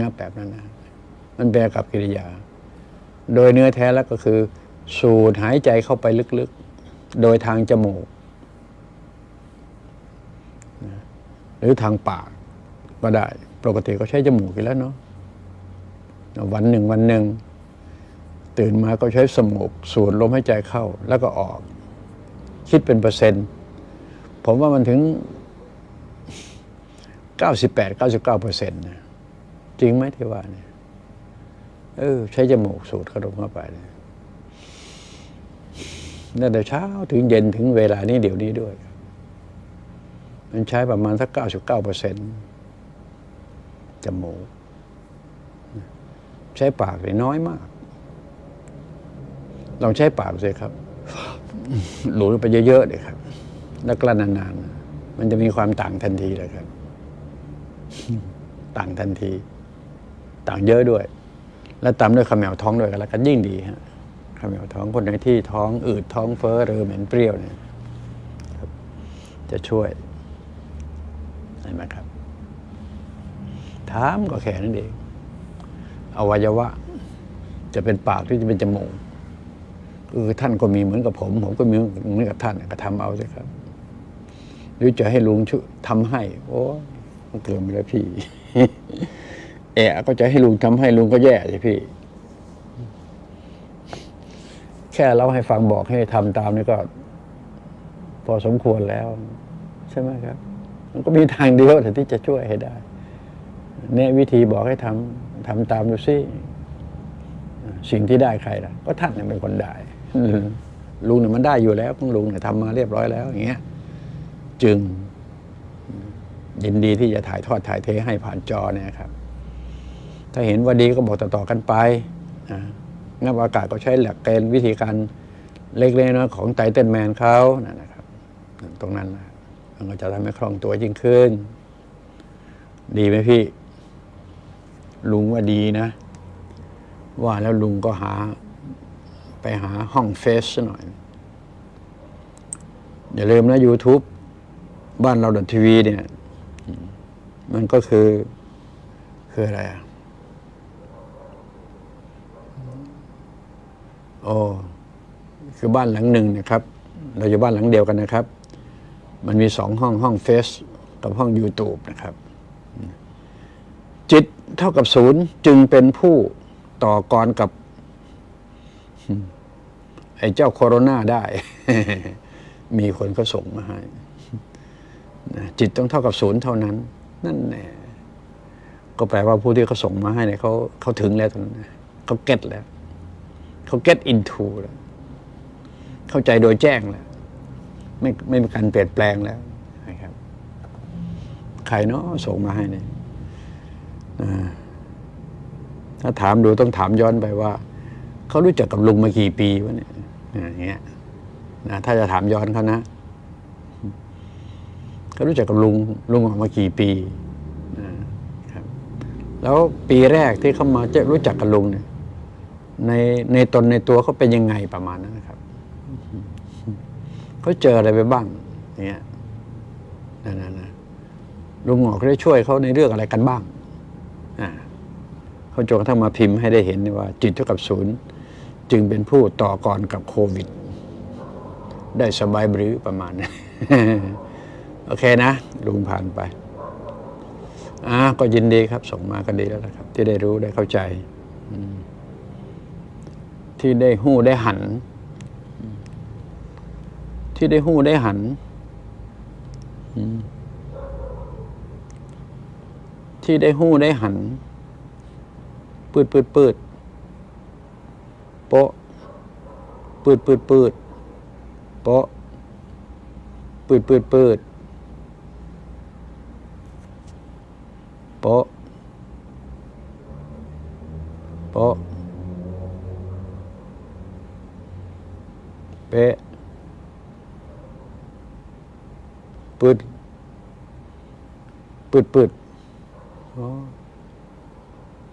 งับแบบนั้นนะ มันเป็นอากับกิริยา โดยเนื้อแท้แล้วก็คือ สูดหายใจเข้าไปลึกๆ โดยทางจมูก หรือทางปากก็ได้ ปกติก็ใช้จมูกอยู่แล้วเนาะวันหนึ่งวันหนึ่ง ตื่นมาก็ใช้สมูกสูดลมหายใจเข้าแล้วก็ออก คิดเป็นเปอร์เซ็นต์ ผมว่ามันถึง 98 99เปอร์เซ็นต์นะจริงไหมที่ว่าเนี่ย เออ ใช้จมูกสูดขนมเข้าไปเนี่ยตั้งแต่เช้าถึงเย็นถึงเวลานี้เดี๋ยวนี้ด้วย มันใช้ประมาณสัก99เปอร์เซ็นต์จมูก ใช้ปากเลยน้อยมาก ลองใช้ปากสิครับ หลุดไปเยอะๆเลยครับ แล้วกลั้นนานๆ มันจะมีความต่างทันทีเลยครับ ต่างทันที ต่างเยอะด้วย แล้วตามด้วยขมแมวท้องด้วยกันแล้วกันยิ่งดีฮะขมแมวท้องคนไหนที่ท้องอืดท้องเฟ้อหรือเหม็นเปรี้ยวเนี่ยจะช่วยเห็นไหมครับ ถามก็แค่นั้นเองอวัยวะ จะเป็นปากหรือจะเป็นจมูกเออท่านก็มีเหมือนกับผม ผมก็มีเหมือนกับท่านก็ทำเอาสิครับ หรือจะให้ลุงช่วยทำให้ โอ้เกินไปแล้วพี่ แอะก็จะให้ลุงทำให้ลุงก็แย่สิพี่ แค่เราให้ฟังบอกให้ทำตามนี่ก็ พอสมควรแล้ว ใช่ไหมครับ มันก็มีทางเดียวแต่ที่จะช่วยให้ได้เนี่วิธีบอกให้ทำทำตามดูซิสิ่งที่ได้ใครล่ะ ก็ท่านเนี่ยเป็นคนได้ลุงเนี่ยมันได้อยู่แล้วของลุงเนี่ยทำมาเรียบร้อยแล้วอย่างเงี้ย จึงยินดีที่จะถ่ายทอดถ่ายเทให้ผ่านจอเนี่ยครับ ถ้าเห็นว่าดีก็บอกต่อๆกันไปนะงับอากาศก็ใช้หลักเกณฑ์วิธีการเล็กๆน้อยๆของไตเติ้ลแมนเขานะครับ ตรงนั้นนะมันก็จะทำให้คล่องตัวยิ่งขึ้น ดีไหมพี่ ลุงว่าดีนะ ว่าแล้วลุงก็หา ไปหาห้องเฟสซหน่อย อย่าลืมนะ YouTube บ้านเราดทีวีเนี่ย มันก็คือ คืออะไรอะ โอ้คือบ้านหลังหนึ่งนะครับ เราอยู่บ้านหลังเดียวกันนะครับ มันมีสองห้องห้องเฟซกับห้อง YouTube นะครับ จิตเท่ากับศูนย์จึงเป็นผู้ต่อกรกับไอ้เจ้าโคโรนาได้ มีคนก็ส่งมาให้จิตต้องเท่ากับศูนย์เท่านั้น นั่นแน่ก็แปลว่าผู้ที่เขาส่งมาให้เนี่ยเขาเขาถึงแล้วตรงนั้นเขาเก็ตแล้ว เขาเก็ตอินทูแล้วเข้าใจโดยแจ้งแล้วไม่ไม่มีการเปลี่ยนแปลงแล้วนะครับ ใครเนาะส่งมาให้เนี่ยถ้าถามดูต้องถามย้อนไปว่า เขารู้จักกับลุงมากี่ปีวะเนี่ยอย่างเงี้ยนะถ้าจะถามย้อนเขานะเขารู้จักกับลุงลุงออกมากี่ปีนะครับแล้วปีแรกที่เขามาจะรู้จักกับลุงเนี่ย ในในตนในตัวเขาเป็นยังไงประมาณนั้นนะครับเขาเจออะไรไปบ้างเนี่ยนั่นนะลุงหงอกได้ช่วยเขาในเรื่องอะไรกันบ้างอ่าเขาจนกระทั่งมาพิมพ์ให้ได้เห็นว่า จิตเท่ากับศูนย์จึงเป็นผู้ต่อกรกับโควิด ได้สบายบรือประมาณนั้โอเคนะ ลุงผ่านไปอ่าก็ยินดีครับ ส่งมาก็ดีแล้วนะครับ ที่ได้รู้ได้เข้าใจ ที่ได้หู้ได้หัน ที่ได้หู้ได้หัน ที่ได้หู้ได้หัน ปืดปืดปืดโปะปืดปืดปืดโปะปืดปืดปืดโปะโปะ เป๊ะปืดปืดปืด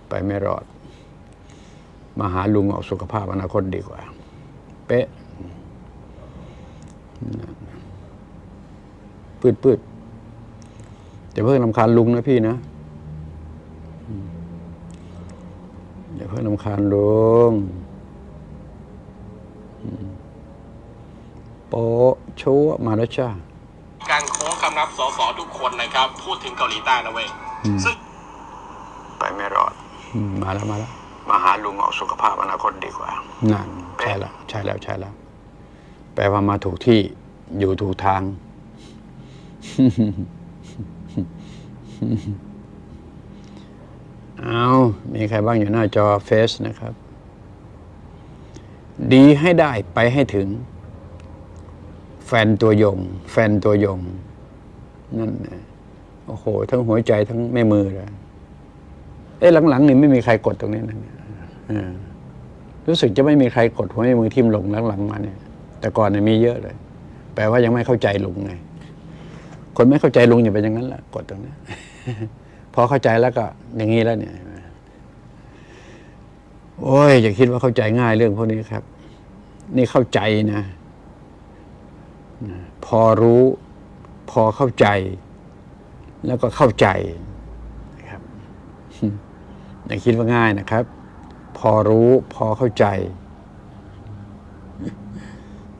ไปไม่รอด มาหาลุงเอาสุขภาพอนาคตดีกว่า เป๊ะปืดปืดอย่เพิ่งลำคาญลุงนะพี่นะอย่าเพิ่งลำคาญลุงอืม โป๊ะชัวมาแล้วจ้าการโค้งคำนับสสทุกคนนะครับ พูดถึงเกาหลีใต้นะเว้ยซึ่งไปไม่รอดมาแล้วมาแล้วมาหาลุงเอาสุขภาพอนาคตดีกว่านั่นใช่แล้วใช่แล้วใช่แล้ว แปลว่ามาถูกที่อยู่ถูกทาง เอามีใครบ้างอยู่หน้าจอเฟซนะครับ ดีให้ได้ไปให้ถึง แฟนตัวยง แฟนตัวยง นั่นนะโอ้โห ทั้งหัวใจทั้งแม่มือเลยเอ๊ะหลังๆนี่ไม่มีใครกดตรงนี้นะรู้สึกจะไม่มีใครกดหัวแม่มือทิ่มลงหลังๆมาเนี่ย แต่ก่อนเนี่ยมีเยอะเลย แปลว่ายังไม่เข้าใจลุงไงคนไม่เข้าใจลุงอย่าเป็นอย่างนั้นแหละกดตรงนี้พอเข้าใจแล้วก็อย่างนี้แล้วเนี่ยโอ้ยอย่าคิดว่าเข้าใจง่ายเรื่องพวกนี้ครับ นี่เข้าใจนะ พอรู้พอเข้าใจ แล้วก็เข้าใจนะครับอย่าคิดว่าง่ายนะครับ พอรู้พอเข้าใจ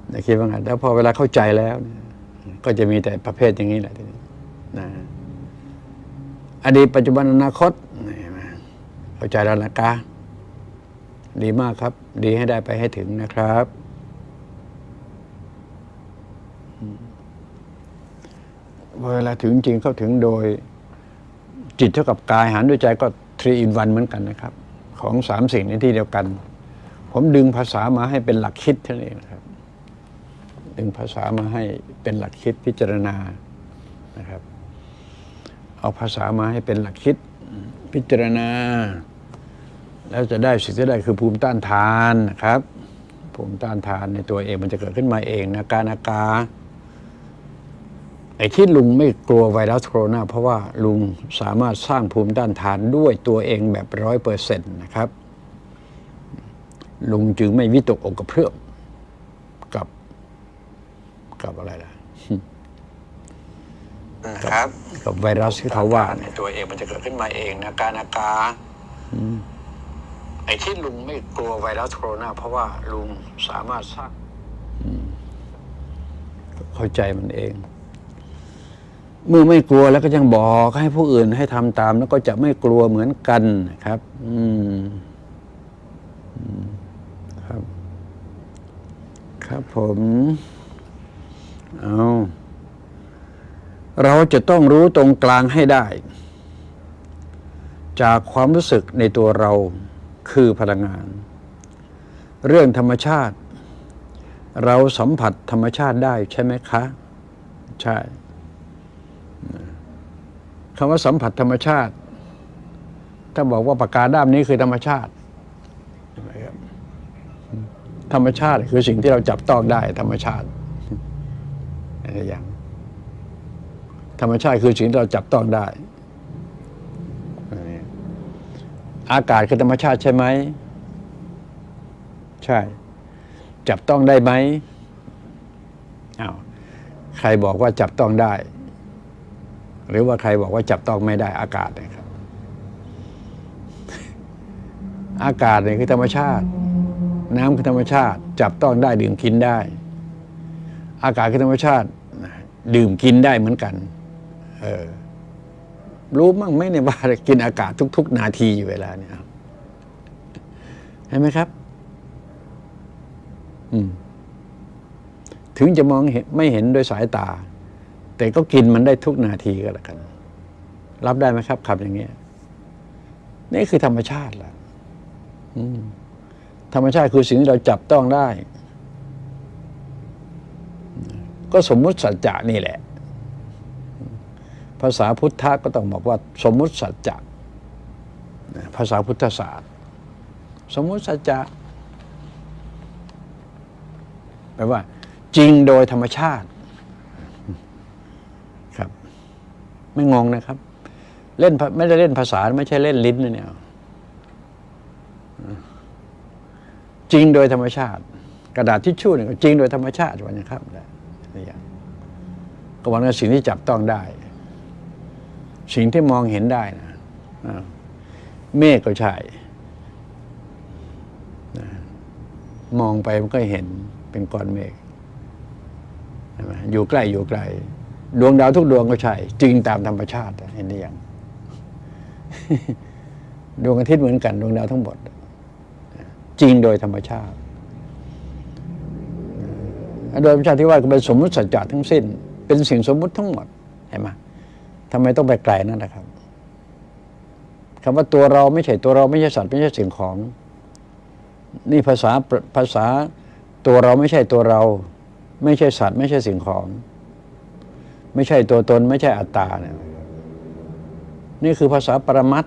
อย่าคิดว่าง่ายแล้วพอเวลาเข้าใจแล้ว ก็จะมีแต่ประเภทอย่างนี้แหละทีนี้นะอดีตปัจจุบันอนาคตเข้าใจแล้วนะกาดีมากครับ ดีให้ได้ไปให้ถึงนะครับอืม เวลาถึงจริงเข้าถึงโดยจิตเท่ากับกายหารด้วยใจก็ทรีอินวันเหมือนกันนะครับ ของสามสิ่งในที่เดียวกัน ผมดึงภาษามาให้เป็นหลักคิดเท่านั้นเองนะครับ ดึงภาษามาให้เป็นหลักคิดพิจารณานะครับ เอาภาษามาให้เป็นหลักคิดพิจารณา แล้วจะได้สิ่งที่ได้คือภูมิต้านทานนะครับ ภูมิต้านทานในตัวเองมันจะเกิดขึ้นมาเองนะการนากา ไอ้ที่ลุงไม่กลัวไวรัสโคโรนาเพราะว่าลุงสามารถสร้างภูมิต้านทานด้วยตัวเองแบบร้อยเปอร์เซ็นต์นะครับ ลุงจึงไม่วิตกอกกระเพื่อมกับ กับอะไรล่ะนะครับ กับไวรัสที่เขาว่าในตัวเองมันจะเกิดขึ้นมาเองนะการนากาไอ้ที่ลุงไม่กลัวไวรัสโคโรนาเพราะว่าลุงสามารถสร้างอืมเข้าใจมันเอง เมื่อไม่กลัวแล้วก็ยังบอกให้ผู้อื่นให้ทำตาม แล้วก็จะไม่กลัวเหมือนกันนะครับ อืมครับ ครับผม เอาเราจะต้องรู้ตรงกลางให้ได้ จากความรู้สึกในตัวเราคือพลังงาน เรื่องธรรมชาติ เราสัมผัสธรรมชาติได้ใช่ไหมคะ ใช่ คำว่าสัมผัสธรรมชาติ ถ้าบอกว่าปากกาด้ามนี้คือธรรมชาติ ธรรมชาติคือสิ่งที่เราจับต้องได้ ธรรมชาติอะไรอย่าง ธรรมชาติคือสิ่งที่เราจับต้องได้อันนี้อากาศคือธรรมชาติใช่ไหม ใช่ จับต้องได้ไหมอ้าวใครบอกว่าจับต้องได้ หรือว่าใครบอกว่าจับต้องไม่ได้อากาศนะครับ อากาศเนี่ยคือธรรมชาติ น้ำคือธรรมชาติ จับต้องได้ดื่มกินได้ อากาศคือธรรมชาติ ดื่มกินได้เหมือนกัน เออรู้มั่งไหมเนี่ยว่ากินอากาศทุก ๆ นาทีอยู่เวลาเนี่ยเห็นไหมครับ อืมถึงจะมองเห็นไม่เห็นด้วยสายตา แต่ก็กินมันได้ทุกนาทีก็แล้วกัน รับได้ไหมครับคำอย่างเงี้ยนี่คือธรรมชาติแหละธรรมชาติคือสิ่งที่เราจับต้องได้ ก็สมมุติสัจจะนี่แหละ ภาษาพุทธะก็ต้องบอกว่า สมมุติสัจจะภาษาพุทธศาสตร์ สมมุติสัจจะแปลว่า จริงโดยธรรมชาติ ครับ ไม่งงนะครับ เล่นไม่ได้เล่นภาษาไม่ใช่เล่นลิ้นนะเนี่ยจริงโดยธรรมชาติ กระดาษทิชชู่เนี่ยจริงโดยธรรมชาติวันนะครับนะนี่อย่างก็วันกับสิ่งที่จับต้องได้ สิ่งที่มองเห็นได้นะเมฆก็ใช่มองไปมันก็เห็นเป็นก้อนเมฆอยู่ใกล้อยู่ไกล ดวงดาวทุกดวงก็ใช่ จริงตามธรรมชาติเห็นหรือยังดวงอาทิตย์เหมือนกันดวงดาวทั้งหมด จริงโดยธรรมชาติ โดยธรรมชาติที่ว่าเป็นสมมติสัจจะทั้งสิ้น เป็นสิ่งสมมุติทั้งหมดเห็นไหมทำไมต้องไปไกลนั่นนะครับคำว่าตัวเราไม่ใช่ตัวเราไม่ใช่สัตว์ไม่ใช่สิ่งของ นี่ภาษาภาษาตัวเราไม่ใช่ตัวเรา ไม่ใช่สัตว์ ไม่ใช่สิ่งของ ไม่ใช่ตัวตน ไม่ใช่อัตตาเนี่ยนี่คือภาษาปรมัต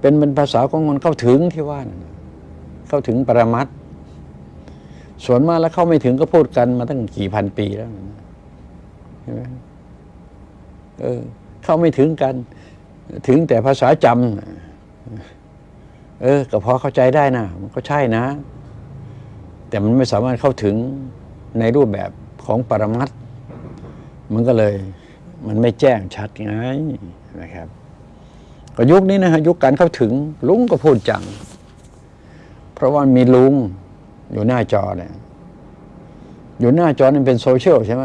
เป็นเป็นภาษาของคนเข้าถึงที่ว่านเข้าถึงปรมัตส่วนมากแล้วเข้าไม่ถึงก็พูดกันมาตั้งกี่พันปีแล้วใช่ไหมเออ เข้าไม่ถึงกัน ถึงแต่ภาษาจำเออ ก็พอเข้าใจได้นะมันก็ใช่นะ แต่มันไม่สามารถเข้าถึงในรูปแบบของปรมัตถ์ มันก็เลยมันไม่แจ้งชัดไงนะครับ ก็ยุคนี้นะฮะยุคการเข้าถึงลุงก็พูดจัง เพราะว่ามีลุงอยู่หน้าจอเนี่ยอยู่หน้าจอนี่เป็นโซเชียลใช่ไหม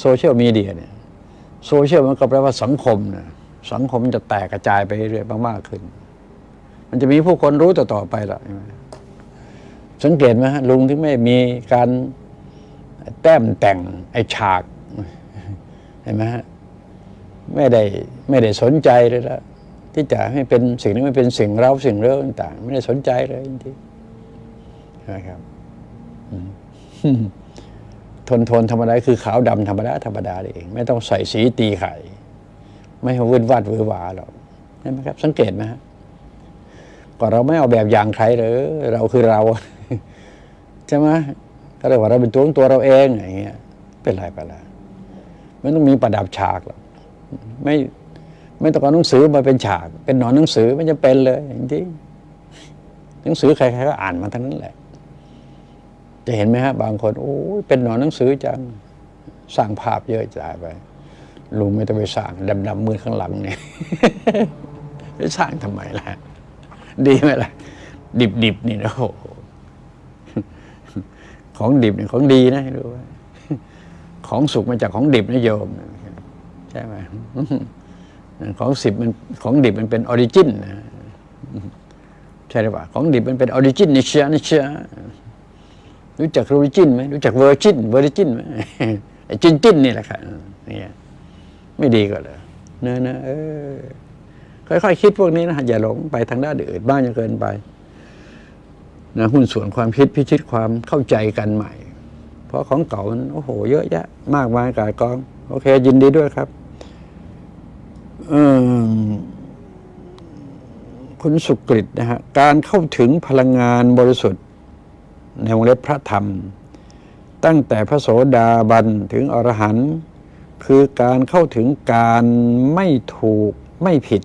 โซเชียลมีเดียเนี่ยโซเชียลมันก็แปลว่าสังคมนะสังคมจะแตกกระจายไปเรื่อยมากๆขึ้น มันจะมีผู้คนรู้ต่อๆไปละสังเกตไหมฮะลุงที่ไม่มีการแต้มแต่งไอฉาก เห็นไหมฮะไม่ได้ไม่ได้สนใจเลยละที่จะให้เป็นสิ่งนี้ไม่เป็นสิ่งเราสิ่งเรื่องต่าง ไม่ได้สนใจเลยจริงๆนะครับทนทนธรรมดาคือขาวดำธรรมดาธรรมดาเอง ไม่ต้องใส่สีตีไข่ ไม่ให้วุ่นวาดวือหวาหรอกเห็นไหมครับ สังเกตไหมฮะก็เราไม่เอาแบบอย่างใครหรือเราคือเราใช่ไหมก็เรียว่าเราเป็นตัวของตัวเราเองอย่างเงี้ยเป็นไรไปและ ไม่ต้องมีประดับฉากหรอกไม่ไม่ต้องเอาหนังสือมาเป็นฉาก เป็นหนอนหนังสือไม่จะเป็นเลยจริงหนังสือใครๆก็อ่านมาทั้งนั้นแหละ จะเห็นไหมฮะ บางคนโอ้ยเป็นหนอนหนังสือจังสร้างภาพเยอะจ่ายไปลุงไม่ต้องไปสร้างดำๆมือข้างหลังเนี่ยไปสร้างทำไมล่ะ ดีไหมล่ะ ดิบๆนี่นะโอ้ของดิบเนี่ยของดีนะรู้ไว้ ของสุกมาจากของดิบนะโยมใช่ไหมของสิบมันของดิบมันเป็นออริจินนะใช่หรือเปล่าของดิบมันเป็นออริจินนิเชียนิเชียรู้จักออริจินไหมรู้จักเวอร์จินเวอร์จินไหมไอ้จินจินนี่แหละค่ะเนี่ยไม่ดีก็เลยเนอะเนอะเออค่อยๆคิดพวกนี้นะอย่าหลงไปทางด้านอื่นบ้างจนเกินไปนะหุ้นส่วนความคิดพิชิตความเข้าใจกันใหม่ ราะของเก่ามันโอ้โห เยอะแยะ มากมายกายกอง โอเค ยินดีด้วยครับอคุณสุกฤตนะฮะการเข้าถึงพลังงานบริสุทธิ์ ในวงเล็บพระธรรม ตั้งแต่พระโสดาบันถึงอรหันต์คือการเข้าถึงการไม่ถูกไม่ผิด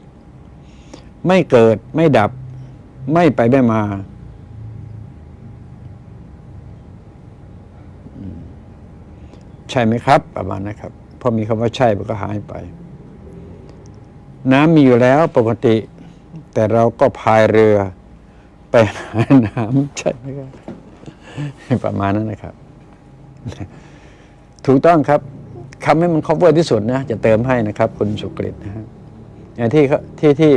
ไม่เกิดไม่ดับ ไม่ไปไม่มาอืม ใช่ไหมครับ ประมาณนะครับพอมีคำว่าใช่มันก็หายไป น้ำมีอยู่แล้วปกติ แต่เราก็พายเรือไปหาน้ำใช่ไหมครับประมาณนั้นนะครับ ถูกต้องครับคำให้มัน cover ที่สุดนะ จะเติมให้นะครับ คุณสุกฤตนะฮะอย่ที่ที่ที่